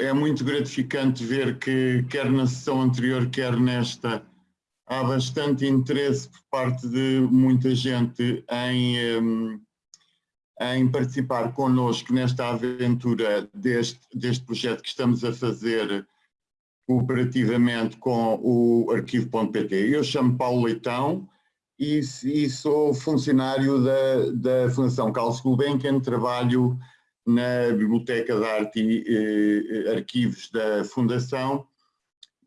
É muito gratificante ver que, quer na sessão anterior, quer nesta, há bastante interesse por parte de muita gente em, hum, em participar connosco nesta aventura deste, deste projeto que estamos a fazer cooperativamente com o arquivo.pt. Eu chamo Paulo Leitão e, e sou funcionário da, da Fundação Carlos Gulbenkian, trabalho na Biblioteca de Arte e eh, Arquivos da Fundação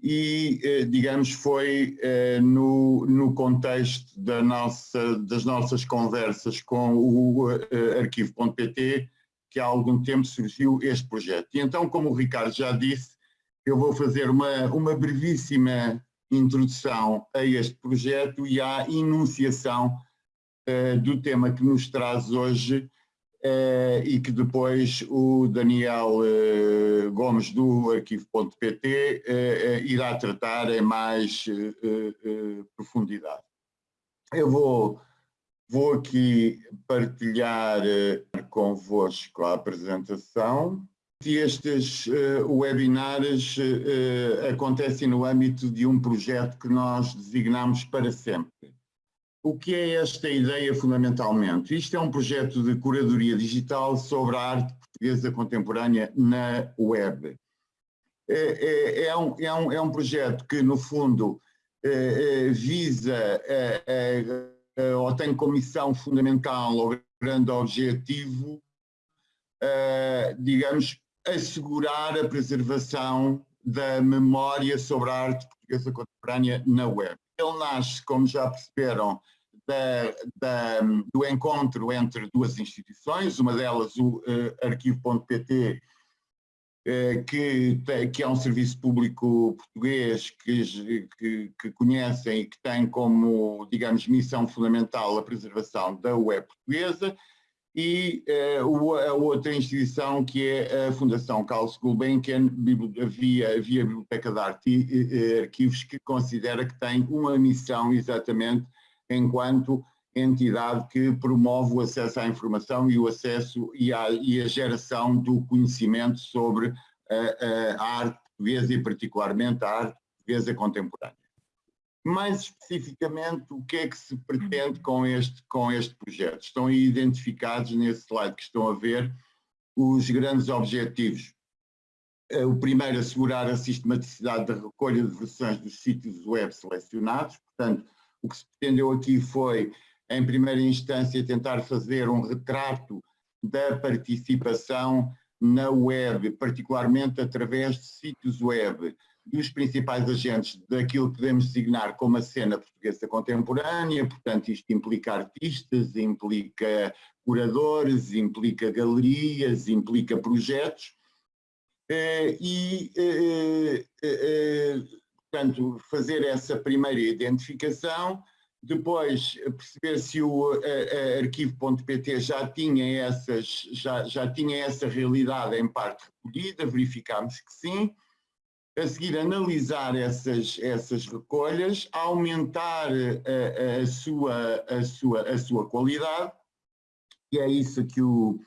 e, eh, digamos, foi eh, no, no contexto da nossa, das nossas conversas com o eh, arquivo.pt que há algum tempo surgiu este projeto. E então, como o Ricardo já disse, eu vou fazer uma, uma brevíssima introdução a este projeto e à enunciação uh, do tema que nos traz hoje uh, e que depois o Daniel uh, Gomes do arquivo.pt irá tratar em mais profundidade. Eu vou, vou aqui partilhar convosco a apresentação estes webinars acontecem no âmbito de um projeto que nós designamos para sempre. O que é esta ideia fundamentalmente? Isto é um projeto de curadoria digital sobre a arte portuguesa contemporânea na web. É, é, é, um, é, um, é um projeto que, no fundo, é, visa ou tem como missão fundamental ou grande objetivo, digamos, assegurar a preservação da memória sobre a arte portuguesa contemporânea na web. Ele nasce, como já perceberam, da, da, do encontro entre duas instituições, uma delas o uh, arquivo.pt, uh, que, que é um serviço público português que, que, que conhecem e que tem como, digamos, missão fundamental a preservação da web portuguesa, e uh, a outra instituição que é a Fundação Carlos Gulbenkian, via, via Biblioteca de Arte e Arquivos, que considera que tem uma missão exatamente enquanto entidade que promove o acesso à informação e o acesso e a, e a geração do conhecimento sobre a, a arte portuguesa e particularmente a arte portuguesa contemporânea mais especificamente, o que é que se pretende com este, com este projeto? Estão aí identificados nesse slide que estão a ver os grandes objetivos. Eh, o primeiro, assegurar a sistematicidade da recolha de versões dos sítios web selecionados. Portanto, o que se pretendeu aqui foi, em primeira instância, tentar fazer um retrato da participação na web, particularmente através de sítios web, dos principais agentes daquilo que podemos designar como a cena portuguesa contemporânea, portanto isto implica artistas, implica curadores, implica galerias, implica projetos, eh, e, eh, eh, portanto, fazer essa primeira identificação, depois perceber se o arquivo.pt já tinha já, já tinha essa realidade em parte recolhida, verificámos que sim, a seguir analisar essas, essas recolhas, aumentar a, a, sua, a, sua, a sua qualidade, e é isso que o,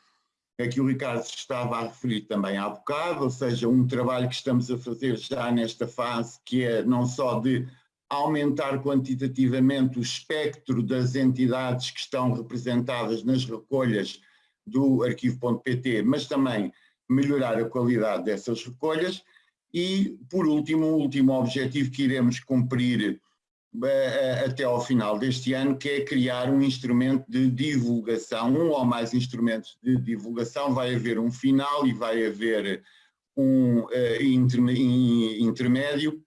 é que o Ricardo estava a referir também há bocado, ou seja, um trabalho que estamos a fazer já nesta fase, que é não só de aumentar quantitativamente o espectro das entidades que estão representadas nas recolhas do arquivo.pt, mas também melhorar a qualidade dessas recolhas, e, por último, o último objetivo que iremos cumprir até ao final deste ano, que é criar um instrumento de divulgação, um ou mais instrumentos de divulgação, vai haver um final e vai haver um uh, intermédio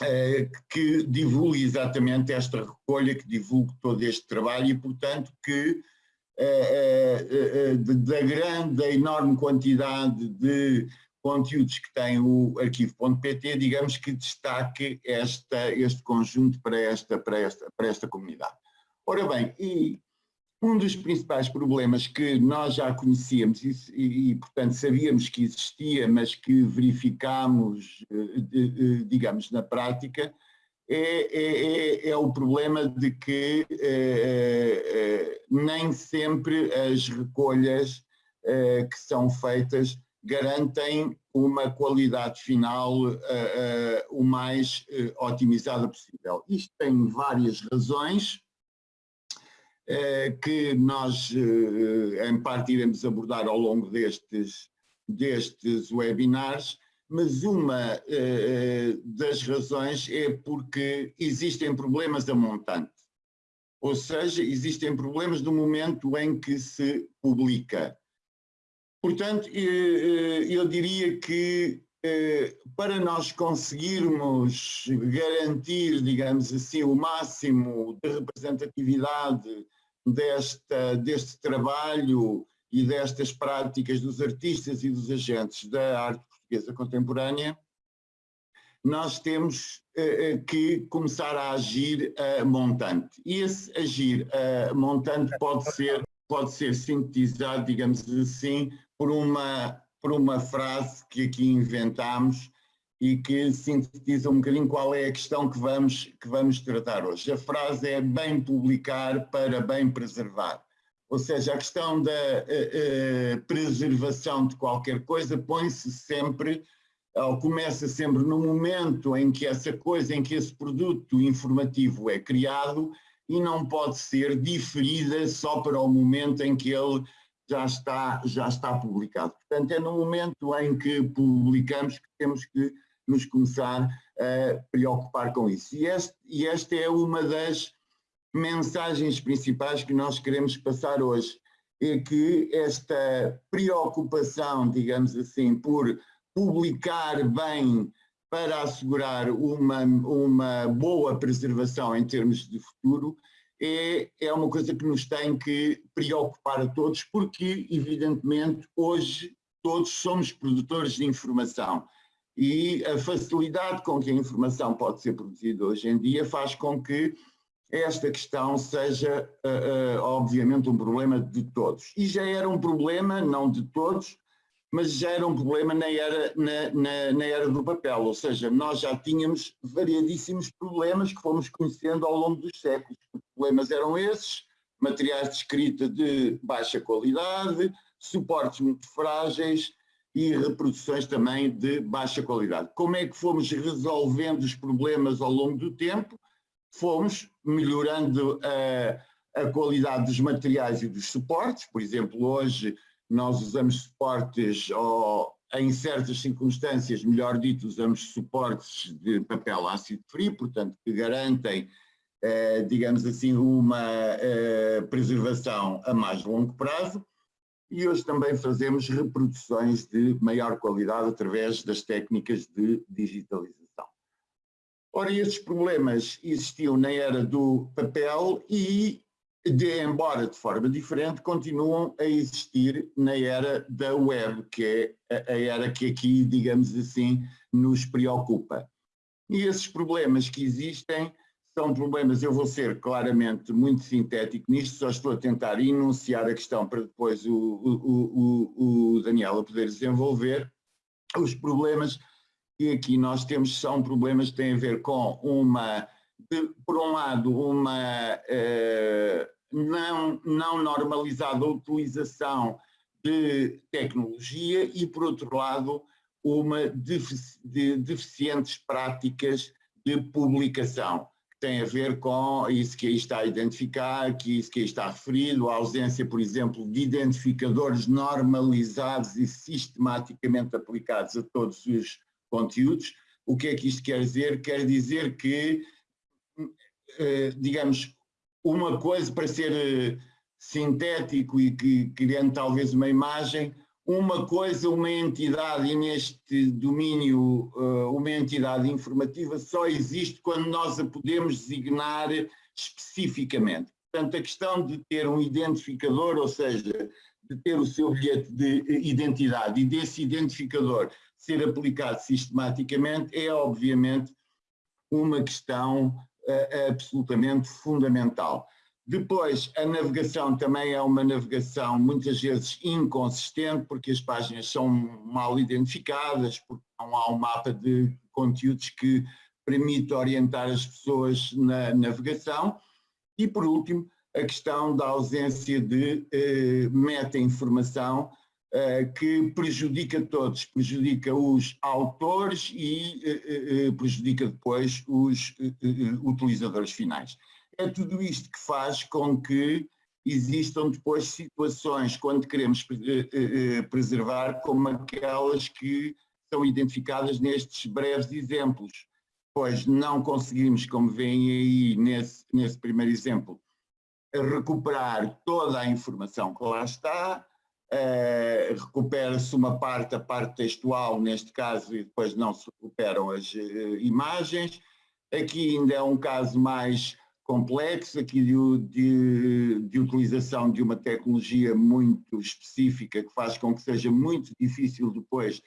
uh, que divulgue exatamente esta recolha, que divulgue todo este trabalho e, portanto, que da grande, da enorme quantidade de conteúdos que tem o arquivo.pt, digamos que destaque esta, este conjunto para esta, para, esta, para esta comunidade. Ora bem, e um dos principais problemas que nós já conhecíamos e, e, e portanto, sabíamos que existia, mas que verificámos, eh, digamos, na prática, é, é, é, é o problema de que é, nem sempre as recolhas que são feitas garantem uma qualidade final uh, uh, o mais uh, otimizada possível. Isto tem várias razões que nós, em parte, iremos abordar ao longo destes, destes webinars, mas uma das razões é porque existem problemas a montante. Ou seja, existem problemas no momento em que se publica. Portanto, eu diria que para nós conseguirmos garantir, digamos assim, o máximo de representatividade desta, deste trabalho e destas práticas dos artistas e dos agentes da arte portuguesa contemporânea, nós temos que começar a agir a montante. E esse agir a montante pode ser, pode ser sintetizado, digamos assim, por uma, por uma frase que aqui inventámos e que sintetiza um bocadinho qual é a questão que vamos, que vamos tratar hoje. A frase é bem publicar para bem preservar. Ou seja, a questão da uh, uh, preservação de qualquer coisa põe-se sempre começa sempre no momento em que essa coisa, em que esse produto informativo é criado e não pode ser diferida só para o momento em que ele já está, já está publicado. Portanto, é no momento em que publicamos que temos que nos começar a preocupar com isso. E, este, e esta é uma das mensagens principais que nós queremos passar hoje, é que esta preocupação, digamos assim, por publicar bem para assegurar uma, uma boa preservação em termos de futuro é, é uma coisa que nos tem que preocupar a todos, porque, evidentemente, hoje todos somos produtores de informação e a facilidade com que a informação pode ser produzida hoje em dia faz com que esta questão seja, uh, uh, obviamente, um problema de todos. E já era um problema, não de todos, mas já era um problema na era, na, na, na, era do papel, ou seja, nós já tínhamos variadíssimos problemas que fomos conhecendo ao longo dos séculos. Problemas eram esses, materiais de escrita de baixa qualidade, suportes muito frágeis e reproduções também de baixa qualidade. Como é que fomos resolvendo os problemas ao longo do tempo? Fomos melhorando a, a qualidade dos materiais e dos suportes, por exemplo, hoje nós usamos suportes, ou em certas circunstâncias, melhor dito, usamos suportes de papel ácido frio, portanto, que garantem, eh, digamos assim, uma eh, preservação a mais longo prazo. E hoje também fazemos reproduções de maior qualidade através das técnicas de digitalização. Ora, estes problemas existiam na era do papel e de, embora de forma diferente, continuam a existir na era da web, que é a, era que aqui, digamos assim, nos preocupa. E esses problemas que existem são problemas, eu vou ser claramente muito sintético nisto, só estou a tentar enunciar a questão para depois o, o, o, o Daniel poder desenvolver. Os problemas que aqui nós temos são problemas que têm a ver com uma de, por um lado, uma uh, não, não normalizada utilização de tecnologia e, por outro lado, uma defici de deficientes práticas de publicação, tem a ver com isso que aí está a identificar, que isso que aí está referido, a ausência, por exemplo, de identificadores normalizados e sistematicamente aplicados a todos os conteúdos. O que é que isto quer dizer? Quer dizer que eh, digamos, uma coisa para ser eh, sintético e que criando talvez uma imagem, uma coisa, uma entidade, e neste domínio eh, uma entidade informativa só existe quando nós a podemos designar especificamente. Portanto, a questão de ter um identificador, ou seja, de ter o seu bilhete de identidade e desse identificador ser aplicado sistematicamente é obviamente uma questão absolutamente fundamental. Depois, a navegação também é uma navegação muitas vezes inconsistente, porque as páginas são mal identificadas, porque não há um mapa de conteúdos que permite orientar as pessoas na navegação. E, por último, a questão da ausência de eh, meta-informação que prejudica todos, prejudica os autores e prejudica depois os utilizadores finais. É tudo isto que faz com que existam depois situações quando queremos preservar como aquelas que são identificadas nestes breves exemplos, pois não conseguimos, como veem aí nesse, nesse primeiro exemplo, recuperar toda a informação que lá está, recupera-se uma parte, a parte textual neste caso, e depois não se recuperam as imagens. Aqui ainda é um caso mais complexo, aqui de, de, de, utilização de uma tecnologia muito específica que faz com que seja muito difícil depois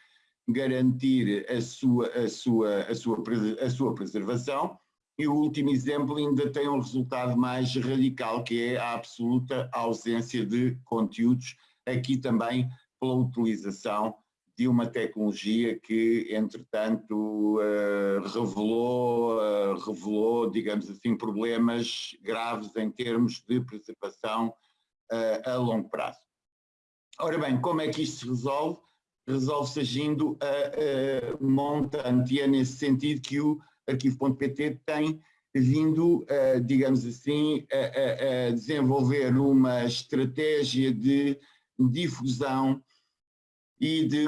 garantir a sua, a sua, a sua, a sua preservação. E o último exemplo ainda tem um resultado mais radical, que é a absoluta ausência de conteúdos, aqui também pela utilização de uma tecnologia que, entretanto, uh, revelou, uh, revelou, digamos assim, problemas graves em termos de preservação uh, a longo prazo. Ora bem, como é que isto se resolve? Resolve-se agindo a, a montante, e é nesse sentido que o arquivo.pt tem vindo, digamos assim, a, a, desenvolver uma estratégia de difusão e de,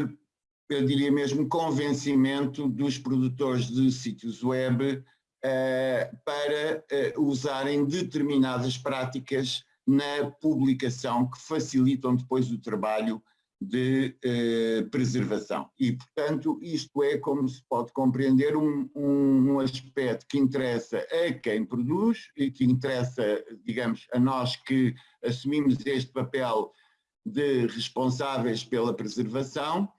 eu diria mesmo, convencimento dos produtores de sítios web uh, para uh, usarem determinadas práticas na publicação que facilitam depois o trabalho de eh, preservação. E, portanto, isto é, como se pode compreender, um, um, aspecto que interessa a quem produz e que interessa, digamos, a nós que assumimos este papel de responsáveis pela preservação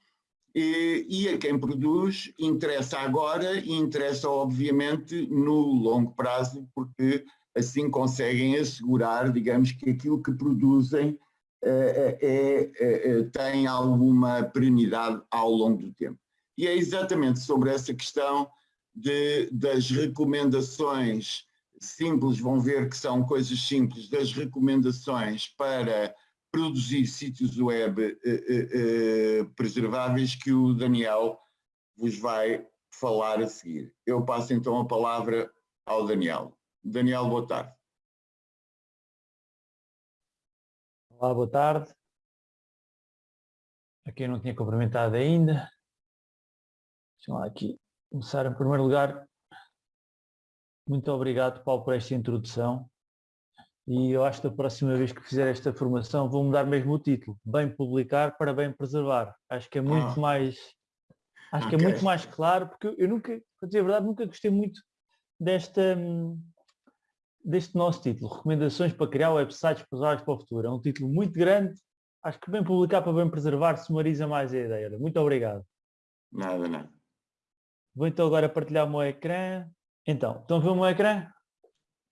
e, e a quem produz interessa agora e interessa, obviamente, no longo prazo, porque assim conseguem assegurar, digamos, que aquilo que produzem é, é, é, tem alguma perenidade ao longo do tempo. E é exatamente sobre essa questão de, das recomendações simples, vão ver que são coisas simples, das recomendações para produzir sítios web preserváveis que o Daniel vos vai falar a seguir. Eu passo então a palavra ao Daniel. Daniel, boa tarde. Olá, boa tarde. A quem não tinha cumprimentado ainda. Deixa lá aqui começar em primeiro lugar. Muito obrigado, Paulo, por esta introdução. E eu acho que da próxima vez que fizer esta formação vou mudar mesmo o título. Bem publicar para bem preservar. Acho que é muito ah. mais. Acho okay. que é muito mais claro, porque eu nunca, para dizer a verdade, nunca gostei muito desta, deste nosso título, Recomendações para criar websites usuários para o futuro. É um título muito grande, acho que bem publicar para bem preservar sumariza mais a ideia. Muito obrigado. Nada, nada. Vou então agora partilhar o meu ecrã. Então, estão a ver o meu ecrã?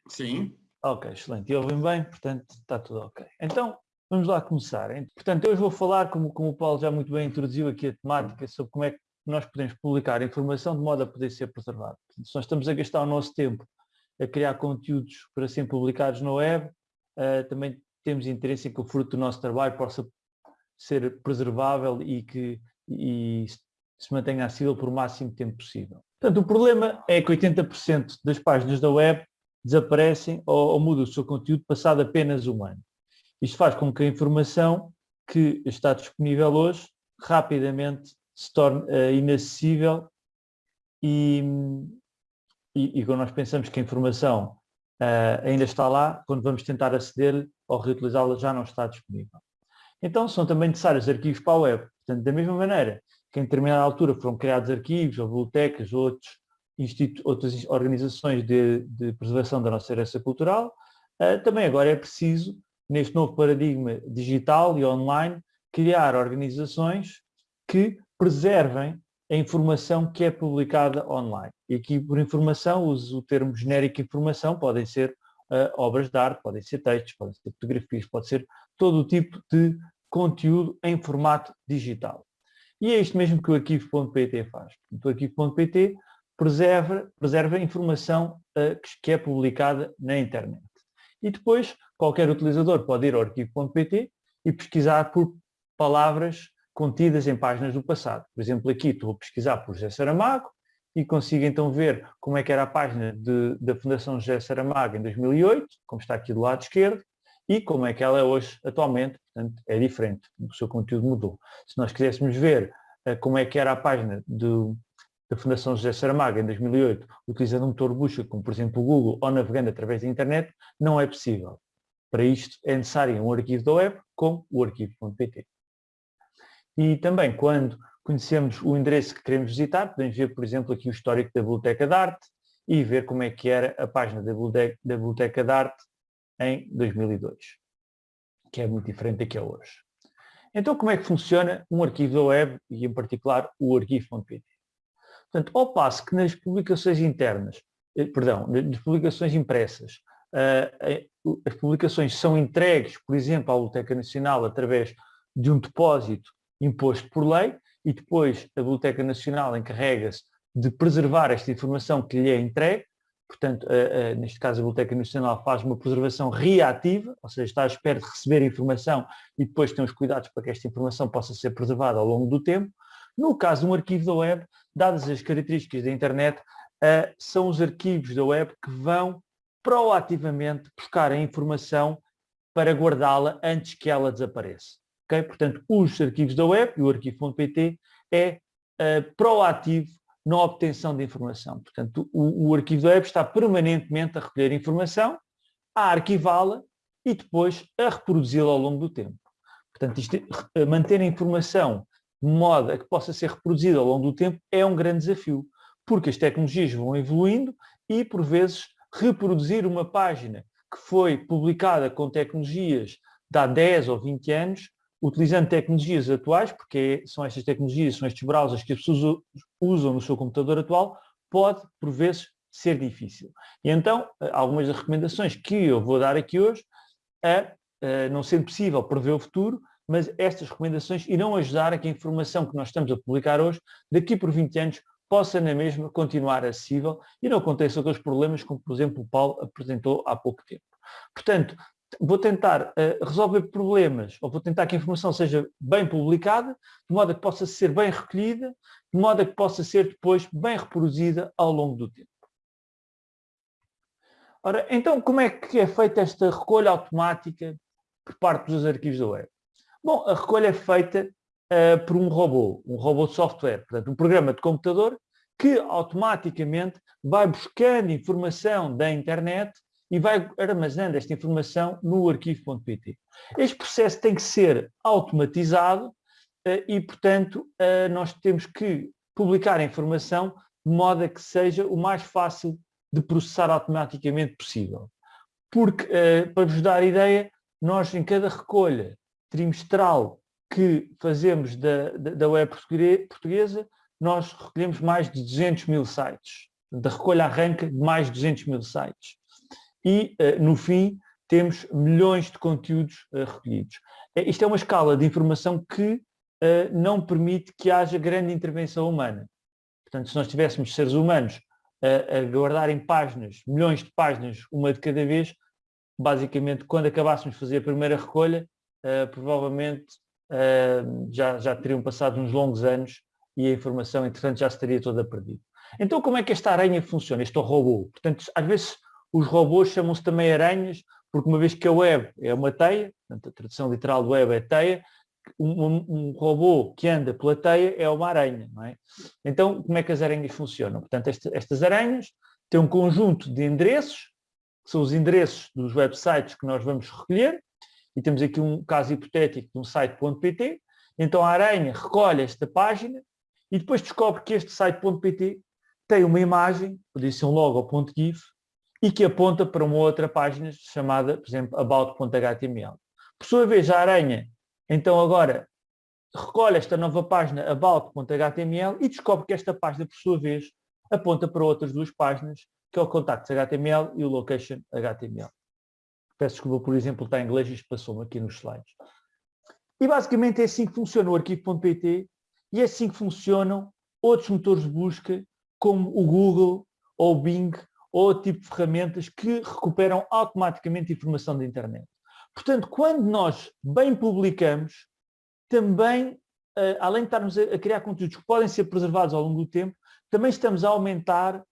Sim. Ok, excelente. E ouvem bem, portanto está tudo ok. Então, vamos lá começar. Portanto, hoje vou falar, como, como o Paulo já muito bem introduziu aqui a temática, sobre como é que nós podemos publicar informação de modo a poder ser preservado. Portanto, se nós estamos a gastar o nosso tempo a criar conteúdos para serem publicados na web, uh, também temos interesse em que o fruto do nosso trabalho possa ser preservável e que e se mantenha acessível por o máximo tempo possível. Portanto, o problema é que 80% das páginas da web desaparecem ou, ou mudam o seu conteúdo passado apenas um ano. Isto faz com que a informação que está disponível hoje rapidamente se torne uh, inacessível e, e, e quando nós pensamos que a informação uh, ainda está lá, quando vamos tentar aceder ou reutilizá-la já não está disponível. Então são também necessários arquivos para a web. Portanto, da mesma maneira que em determinada altura foram criados arquivos ou bibliotecas ou outros outras organizações de, de, preservação da nossa herança cultural, uh, também agora é preciso, neste novo paradigma digital e online, criar organizações que preservem a informação que é publicada online. E aqui por informação uso o termo genérico informação, podem ser uh, obras de arte, podem ser textos, podem ser fotografias, pode ser todo o tipo de conteúdo em formato digital. E é isto mesmo que o arquivo.pt faz. O arquivo.pt preserva, preserva a informação uh, que é publicada na internet. E depois qualquer utilizador pode ir ao arquivo.pt e pesquisar por palavras contidas em páginas do passado. Por exemplo, aqui estou a pesquisar por José Saramago e consigo então ver como é que era a página de, da Fundação José Saramago em 2008, como está aqui do lado esquerdo, e como é que ela é hoje, atualmente, portanto, é diferente, o seu conteúdo mudou. Se nós quiséssemos ver uh, como é que era a página do, da Fundação José Saramago em 2008, utilizando um motor busca, como por exemplo o Google, ou navegando através da internet, não é possível. Para isto é necessário um arquivo da web, como o arquivo.pt. E também, quando conhecemos o endereço que queremos visitar, podemos ver, por exemplo, aqui o histórico da Biblioteca de Arte e ver como é que era a página da Biblioteca de Arte em 2002, que é muito diferente da que é hoje. Então, como é que funciona um arquivo da web e, em particular, o arquivo.pt? Portanto, ao passo que nas publicações internas, eh, perdão, nas publicações impressas, eh, as publicações são entregues, por exemplo, à Biblioteca Nacional através de um depósito imposto por lei e depois a Biblioteca Nacional encarrega-se de preservar esta informação que lhe é entregue, portanto, neste caso a Biblioteca Nacional faz uma preservação reativa, ou seja, está à espera de receber a informação e depois tem os cuidados para que esta informação possa ser preservada ao longo do tempo. No caso de um arquivo da web, dadas as características da internet, uh, são os arquivos da web que vão proativamente buscar a informação para guardá-la antes que ela desapareça. Okay? Portanto, os arquivos da web e o arquivo.pt é uh, proativo na obtenção de informação. Portanto, o, o arquivo da web está permanentemente a recolher informação, a arquivá-la e depois a reproduzi-la ao longo do tempo. Portanto, isto, é, manter a informação modo a que possa ser reproduzida ao longo do tempo é um grande desafio, porque as tecnologias vão evoluindo e, por vezes, reproduzir uma página que foi publicada com tecnologias de há 10 ou 20 anos, utilizando tecnologias atuais, porque são estas tecnologias, são estes browsers que as pessoas usam no seu computador atual, pode, por vezes, ser difícil. E então, eh, algumas das recomendações que eu vou dar aqui hoje é, não sendo possível prever o futuro, mas estas recomendações irão ajudar a que a informação que nós estamos a publicar hoje, daqui por 20 anos, possa na mesma continuar acessível e não aconteça aqueles problemas como, por exemplo, o Paulo apresentou há pouco tempo. Portanto, vou tentar uh, resolver problemas, ou vou tentar que a informação seja bem publicada, de modo a que possa ser bem recolhida, de modo a que possa ser depois bem reproduzida ao longo do tempo. Ora, então como é que é feita esta recolha automática por parte dos arquivos da web? Bom, a recolha é feita uh, por um robô, um robô de software, portanto, um programa de computador que automaticamente vai buscando informação da internet e vai armazenando esta informação no arquivo.pt. Este processo tem que ser automatizado uh, e, portanto, uh, nós temos que publicar a informação de modo a que seja o mais fácil de processar automaticamente possível. Porque, para vos dar a ideia, nós em cada recolha trimestral que fazemos da, da web portuguesa, nós recolhemos mais de 200 mil sites. Da recolha arranca de mais de 200 mil sites. E, uh, no fim, temos milhões de conteúdos uh, recolhidos. Uh, isto é uma escala de informação que não permite que haja grande intervenção humana. Portanto, se nós tivéssemos seres humanos a guardar em páginas, milhões de páginas, uma de cada vez, basicamente, quando acabássemos de fazer a primeira recolha, uh, provavelmente uh, já, já teriam passado uns longos anos e a informação, entretanto, já estaria toda perdida. Então, como é que esta aranha funciona, este robô? Portanto, às vezes os robôs chamam-se também aranhas, porque uma vez que a web é uma teia, portanto, a tradução literal do web é teia, um, um, robô que anda pela teia é uma aranha, não é? Então, como é que as aranhas funcionam? Portanto, esta, estas aranhas têm um conjunto de endereços, que são os endereços dos websites que nós vamos recolher, e temos aqui um caso hipotético de um site.pt, então a Aranha recolhe esta página e depois descobre que este site.pt tem uma imagem, podia ser um logo.gif, e que aponta para uma outra página chamada, por exemplo, about.html. Por sua vez, a Aranha, então agora, recolhe esta nova página about.html e descobre que esta página, por sua vez, aponta para outras duas páginas, que é o contacts.html e o location.html. Peço desculpa, por exemplo, está em inglês, isto passou-me aqui nos slides. E basicamente é assim que funciona o arquivo.pt e é assim que funcionam outros motores de busca, como o Google ou o Bing, ou outro tipo de ferramentas que recuperam automaticamente informação da internet. Portanto, quando nós bem publicamos, também além de estarmos a criar conteúdos que podem ser preservados ao longo do tempo, também estamos a aumentar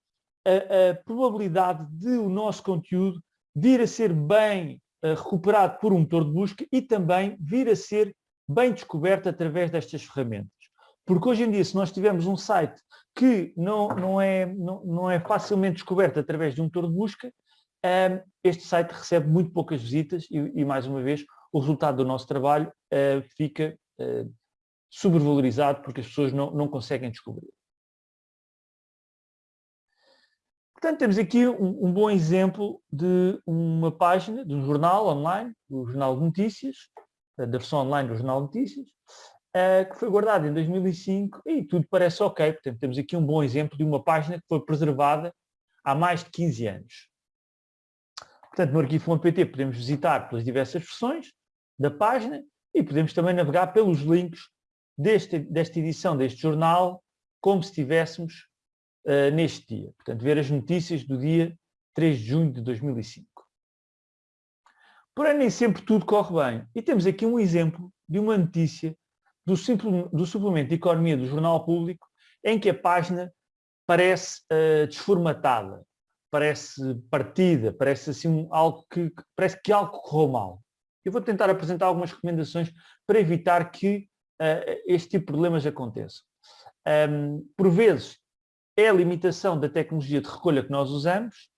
a, a probabilidade de o nosso conteúdo vir a ser bem recuperado por um motor de busca e também vir a ser bem descoberto através destas ferramentas. Porque hoje em dia, se nós tivermos um site que não, não, é, não, não é facilmente descoberto através de um motor de busca, um, este site recebe muito poucas visitas e, e, mais uma vez, o resultado do nosso trabalho uh, fica uh, sobrevalorizado porque as pessoas não, não conseguem descobrir. Portanto, temos aqui um, um, bom exemplo de uma página, de um jornal online, o Jornal de Notícias, da versão online do Jornal de Notícias, uh, que foi guardado em 2005 e tudo parece ok. Portanto, temos aqui um bom exemplo de uma página que foi preservada há mais de 15 anos. Portanto, no arquivo.pt podemos visitar pelas diversas versões da página e podemos também navegar pelos links deste, desta edição deste jornal, como se estivéssemos uh, neste dia. Portanto, ver as notícias do dia 3 de junho de 2005. Porém, nem sempre tudo corre bem. E temos aqui um exemplo de uma notícia do, do suplemento de economia do Jornal Público, em que a página parece uh, desformatada, parece partida, parece assim um, algo que, parece que algo correu mal. Eu vou tentar apresentar algumas recomendações para evitar que uh, este tipo de problemas aconteçam. Um, por vezes, é a limitação da tecnologia de recolha que nós usamos,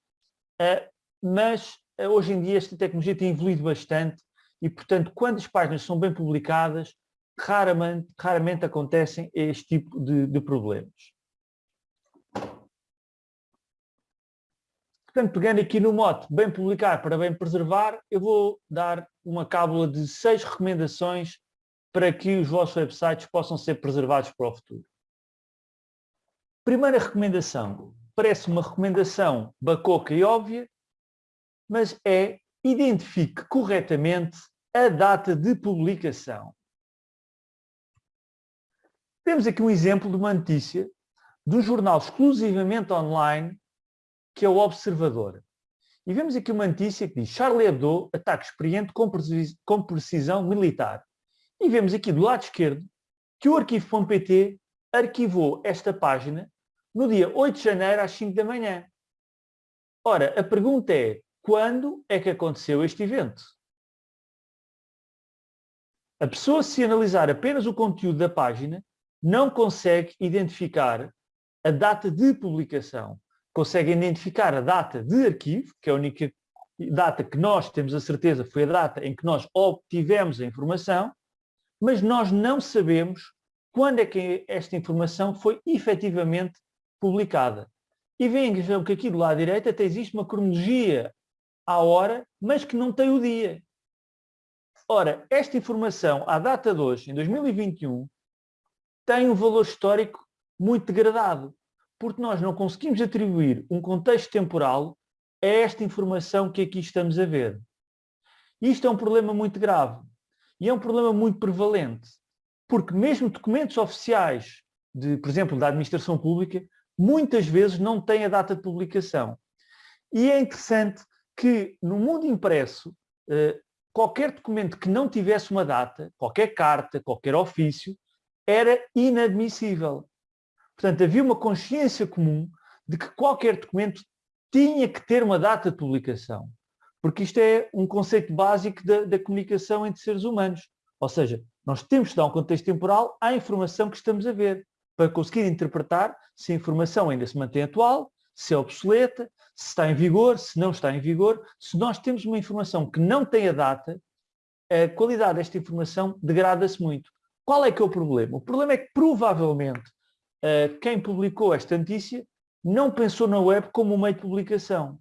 uh, mas uh, hoje em dia esta tecnologia tem evoluído bastante e, portanto, quando as páginas são bem publicadas, raramente, raramente acontecem este tipo de, de problemas. Portanto, pegando aqui no mote bem publicar para bem preservar, eu vou dar uma cábula de seis recomendações para que os vossos websites possam ser preservados para o futuro. Primeira recomendação, parece uma recomendação bacoca e óbvia, mas é identifique corretamente a data de publicação. Temos aqui um exemplo de uma notícia de um jornal exclusivamente online que é o Observador. E vemos aqui uma notícia que diz Charlie Hebdo, ataque experiente com precisão militar. E vemos aqui do lado esquerdo que o arquivo.pt arquivou esta página no dia 8 de janeiro às 5 da manhã. Ora, a pergunta é, quando é que aconteceu este evento? A pessoa, se analisar apenas o conteúdo da página, não consegue identificar a data de publicação. Consegue identificar a data de arquivo, que é a única data que nós temos a certeza foi a data em que nós obtivemos a informação, mas nós não sabemos quando é que esta informação foi efetivamente publicada. E veem que aqui do lado direito até existe uma cronologia à hora, mas que não tem o dia. Ora, esta informação, à data de hoje, em 2021, tem um valor histórico muito degradado, porque nós não conseguimos atribuir um contexto temporal a esta informação que aqui estamos a ver. Isto é um problema muito grave e é um problema muito prevalente, porque mesmo documentos oficiais, de, por exemplo, da administração pública, muitas vezes não tem a data de publicação. E é interessante que no mundo impresso, eh, qualquer documento que não tivesse uma data, qualquer carta, qualquer ofício, era inadmissível. Portanto, havia uma consciência comum de que qualquer documento tinha que ter uma data de publicação. Porque isto é um conceito básico da, da comunicação entre seres humanos. Ou seja, nós temos que dar um contexto temporal à informação que estamos a ver para conseguir interpretar se a informação ainda se mantém atual, se é obsoleta, se está em vigor, se não está em vigor. Se nós temos uma informação que não tem a data, a qualidade desta informação degrada-se muito. Qual é que é o problema? O problema é que provavelmente quem publicou esta notícia não pensou na web como um meio de publicação.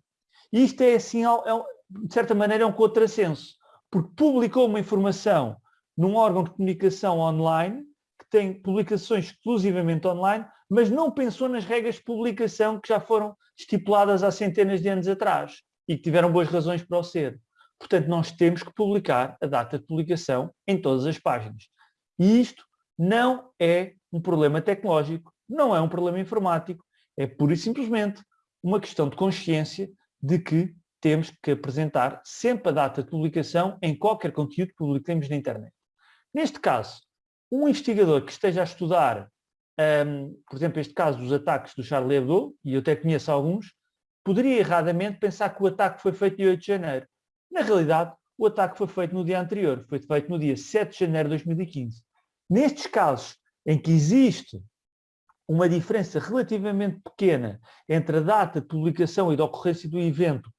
E isto é assim, é, de certa maneira, é um contrassenso, porque publicou uma informação num órgão de comunicação online tem publicações exclusivamente online, mas não pensou nas regras de publicação que já foram estipuladas há centenas de anos atrás e que tiveram boas razões para o ser. Portanto, nós temos que publicar a data de publicação em todas as páginas. E isto não é um problema tecnológico, não é um problema informático, é pura e simplesmente uma questão de consciência de que temos que apresentar sempre a data de publicação em qualquer conteúdo que publiquemos na internet. Neste caso, um investigador que esteja a estudar, um, por exemplo, este caso dos ataques do Charlie Hebdo, e eu até conheço alguns, poderia erradamente pensar que o ataque foi feito dia 8 de janeiro. Na realidade, o ataque foi feito no dia anterior, foi feito no dia 7 de janeiro de 2015. Nestes casos em que existe uma diferença relativamente pequena entre a data de publicação e de ocorrência do evento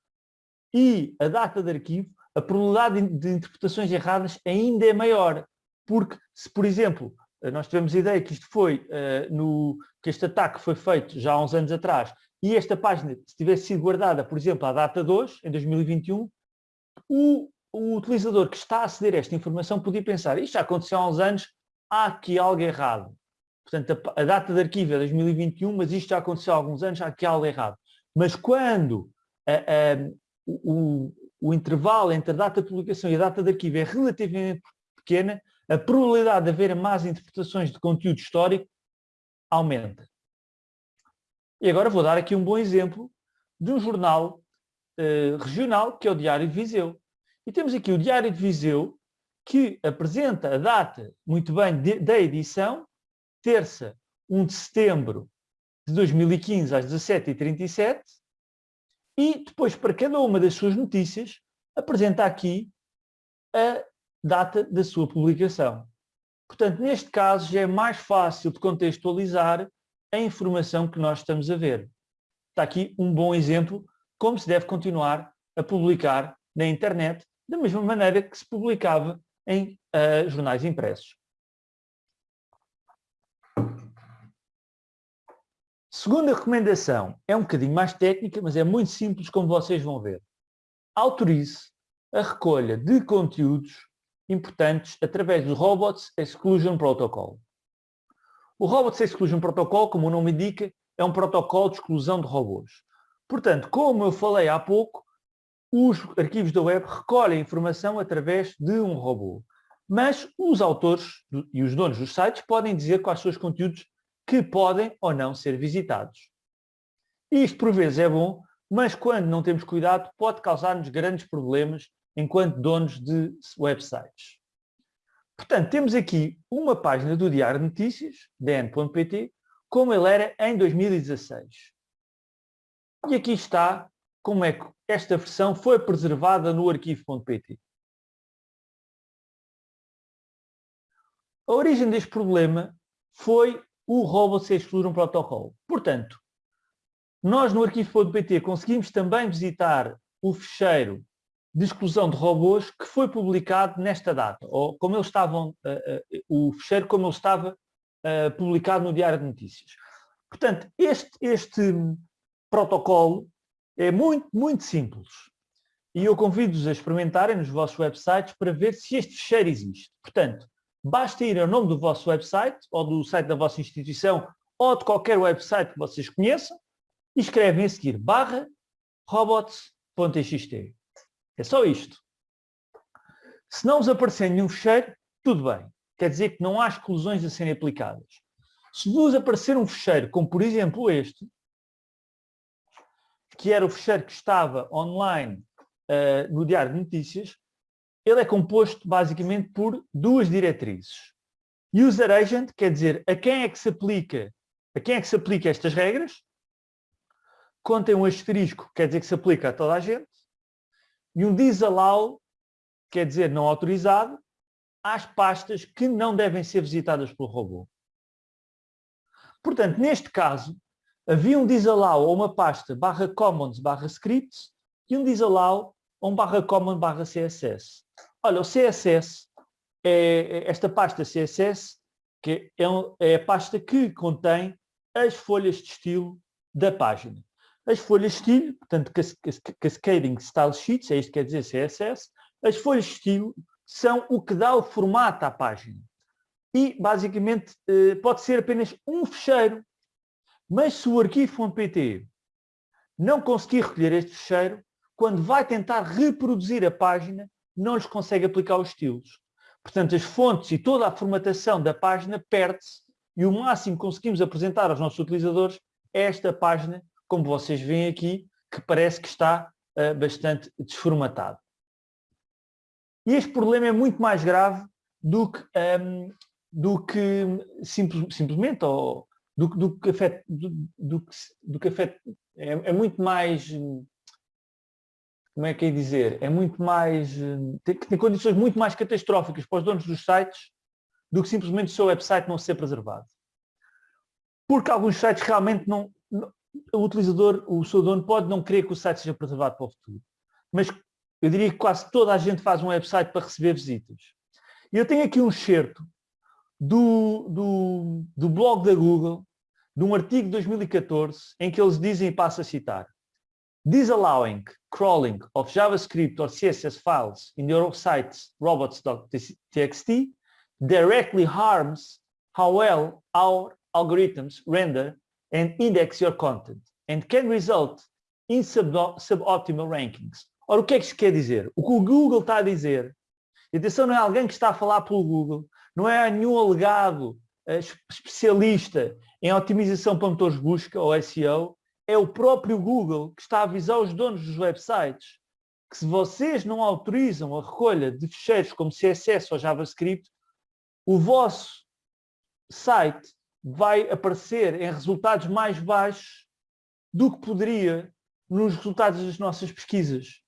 e a data de arquivo, a probabilidade de interpretações erradas ainda é maior. Porque se, por exemplo, nós tivemos a ideia que isto foi, uh, no, que este ataque foi feito já há uns anos atrás, e esta página se tivesse sido guardada, por exemplo, à data de hoje, em 2021, o, o utilizador que está a aceder a esta informação podia pensar, isto já aconteceu há uns anos, há aqui algo errado. Portanto, a, a, data de arquivo é 2021, mas isto já aconteceu há alguns anos, há aqui algo errado. Mas quando a, a, o, o, intervalo entre a data de publicação e a data de arquivo é relativamente pequena, a probabilidade de haver más interpretações de conteúdo histórico aumenta. E agora vou dar aqui um bom exemplo de um jornal uh, regional, que é o Diário de Viseu. E temos aqui o Diário de Viseu, que apresenta a data, muito bem, de, da edição, terça, 1 de setembro de 2015 às 17h37 e depois para cada uma das suas notícias apresenta aqui a data da sua publicação. Portanto, neste caso já é mais fácil de contextualizar a informação que nós estamos a ver. Está aqui um bom exemplo como se deve continuar a publicar na internet da mesma maneira que se publicava em uh, jornais impressos. Segunda recomendação é um bocadinho mais técnica, mas é muito simples, como vocês vão ver. Autorize a recolha de conteúdos importantes através do Robots Exclusion Protocol. O Robots Exclusion Protocol, como o nome indica, é um protocolo de exclusão de robôs. Portanto, como eu falei há pouco, os arquivos da web recolhem informação através de um robô. Mas os autores e os donos dos sites podem dizer quais são os conteúdos que podem ou não ser visitados. Isto por vezes é bom, mas quando não temos cuidado pode causar-nos grandes problemas enquanto donos de websites. Portanto, temos aqui uma página do Diário de Notícias, dn.pt, como ele era em 2016. E aqui está como é que esta versão foi preservada no arquivo.pt. A origem deste problema foi o Robots Exclusion Protocol. Portanto, nós no arquivo.pt conseguimos também visitar o fecheiro de exclusão de robôs que foi publicado nesta data, ou como eles estavam, uh, uh, o fecheiro como ele estava uh, publicado no Diário de Notícias. Portanto, este, este protocolo é muito, muito simples. E eu convido-vos a experimentarem nos vossos websites para ver se este fecheiro existe. Portanto, Basta ir ao nome do vosso website, ou do site da vossa instituição, ou de qualquer website que vocês conheçam, e escrevem a seguir barra robots.txt. É só isto. Se não vos aparecer nenhum fecheiro, tudo bem. Quer dizer que não há exclusões a serem aplicadas. Se vos aparecer um fecheiro, como por exemplo este, que era o fecheiro que estava online uh, no Diário de Notícias, ele é composto basicamente por duas diretrizes. User agent quer dizer a quem é que se aplica, a quem é que se aplica estas regras. Contém um asterisco, quer dizer que se aplica a toda a gente. E um disallow, quer dizer não autorizado, às pastas que não devem ser visitadas pelo robô. Portanto, neste caso, havia um disallow a uma pasta barra commons barra scripts e um disallow a um barra common barra CSS. Olha, o CSS, é, é esta pasta CSS, que é, é a pasta que contém as folhas de estilo da página. As folhas de estilo, portanto, Cascading Style Sheets, é isto que quer dizer CSS, as folhas de estilo são o que dá o formato à página. E, basicamente, eh, pode ser apenas um fecheiro. Mas se o arquivo.pt não conseguir recolher este fecheiro, quando vai tentar reproduzir a página, não lhes consegue aplicar os estilos. Portanto, as fontes e toda a formatação da página perde-se e o máximo que conseguimos apresentar aos nossos utilizadores é esta página, como vocês veem aqui, que parece que está uh, bastante desformatado. E este problema é muito mais grave do que, um, do que simplesmente ou, do, do que afeta, do, do, do que afeta é, é, muito mais como é que é dizer, é muito mais tem, tem condições muito mais catastróficas para os donos dos sites do que simplesmente o seu website não ser preservado. Porque alguns sites realmente não o utilizador, o seu dono pode não querer que o site seja preservado para o futuro. Mas eu diria que quase toda a gente faz um website para receber visitas. E eu tenho aqui um excerto do, do, do blog da Google, de um artigo de 2014, em que eles dizem, e passo a citar, Disallowing crawling of JavaScript or CSS files in your site's robots.txt directly harms how well our algorithms render and index your content and can result in suboptimal rankings. Ora, o que é que isto quer dizer? O que o Google está a dizer, e atenção, não é alguém que está a falar pelo Google, não é nenhum alegado uh, especialista em otimização para motores de busca ou SEO, é o próprio Google que está a avisar os donos dos websites que se vocês não autorizam a recolha de ficheiros como CSS ou JavaScript, o vosso site vai aparecer em resultados mais baixos do que poderia nos resultados das nossas pesquisas.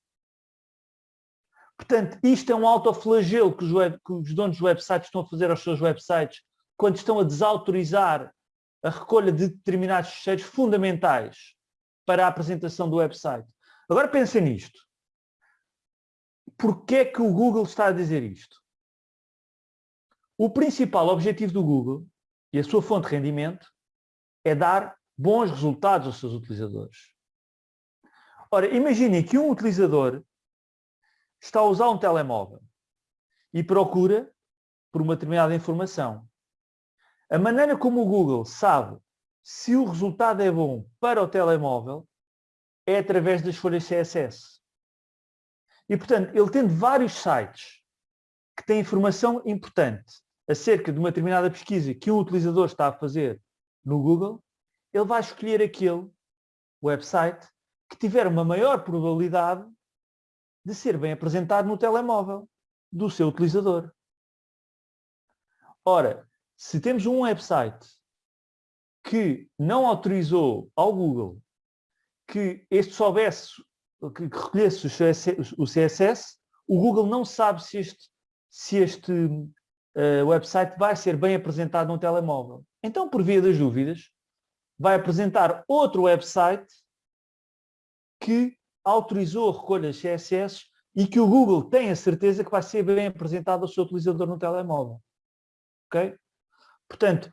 Portanto, isto é um autoflagelo que os, web, que os donos de websites estão a fazer aos seus websites quando estão a desautorizar a recolha de determinados fecheiros fundamentais para a apresentação do website. Agora pensem nisto. Porquê é que o Google está a dizer isto? O principal objetivo do Google e a sua fonte de rendimento é dar bons resultados aos seus utilizadores. Ora, imaginem que um utilizador está a usar um telemóvel e procura por uma determinada informação. A maneira como o Google sabe se o resultado é bom para o telemóvel é através das folhas CSS. E, portanto, ele tendo vários sites que têm informação importante acerca de uma determinada pesquisa que um utilizador está a fazer no Google, ele vai escolher aquele website que tiver uma maior probabilidade de ser bem apresentado no telemóvel do seu utilizador. Ora, se temos um website que não autorizou ao Google que este soubesse, que recolhesse o CSS, o Google não sabe se este, se este uh, website vai ser bem apresentado no telemóvel. Então, por via das dúvidas, vai apresentar outro website que autorizou recolha de CSS e que o Google tem a certeza que vai ser bem apresentado ao seu utilizador no telemóvel. Ok? Portanto,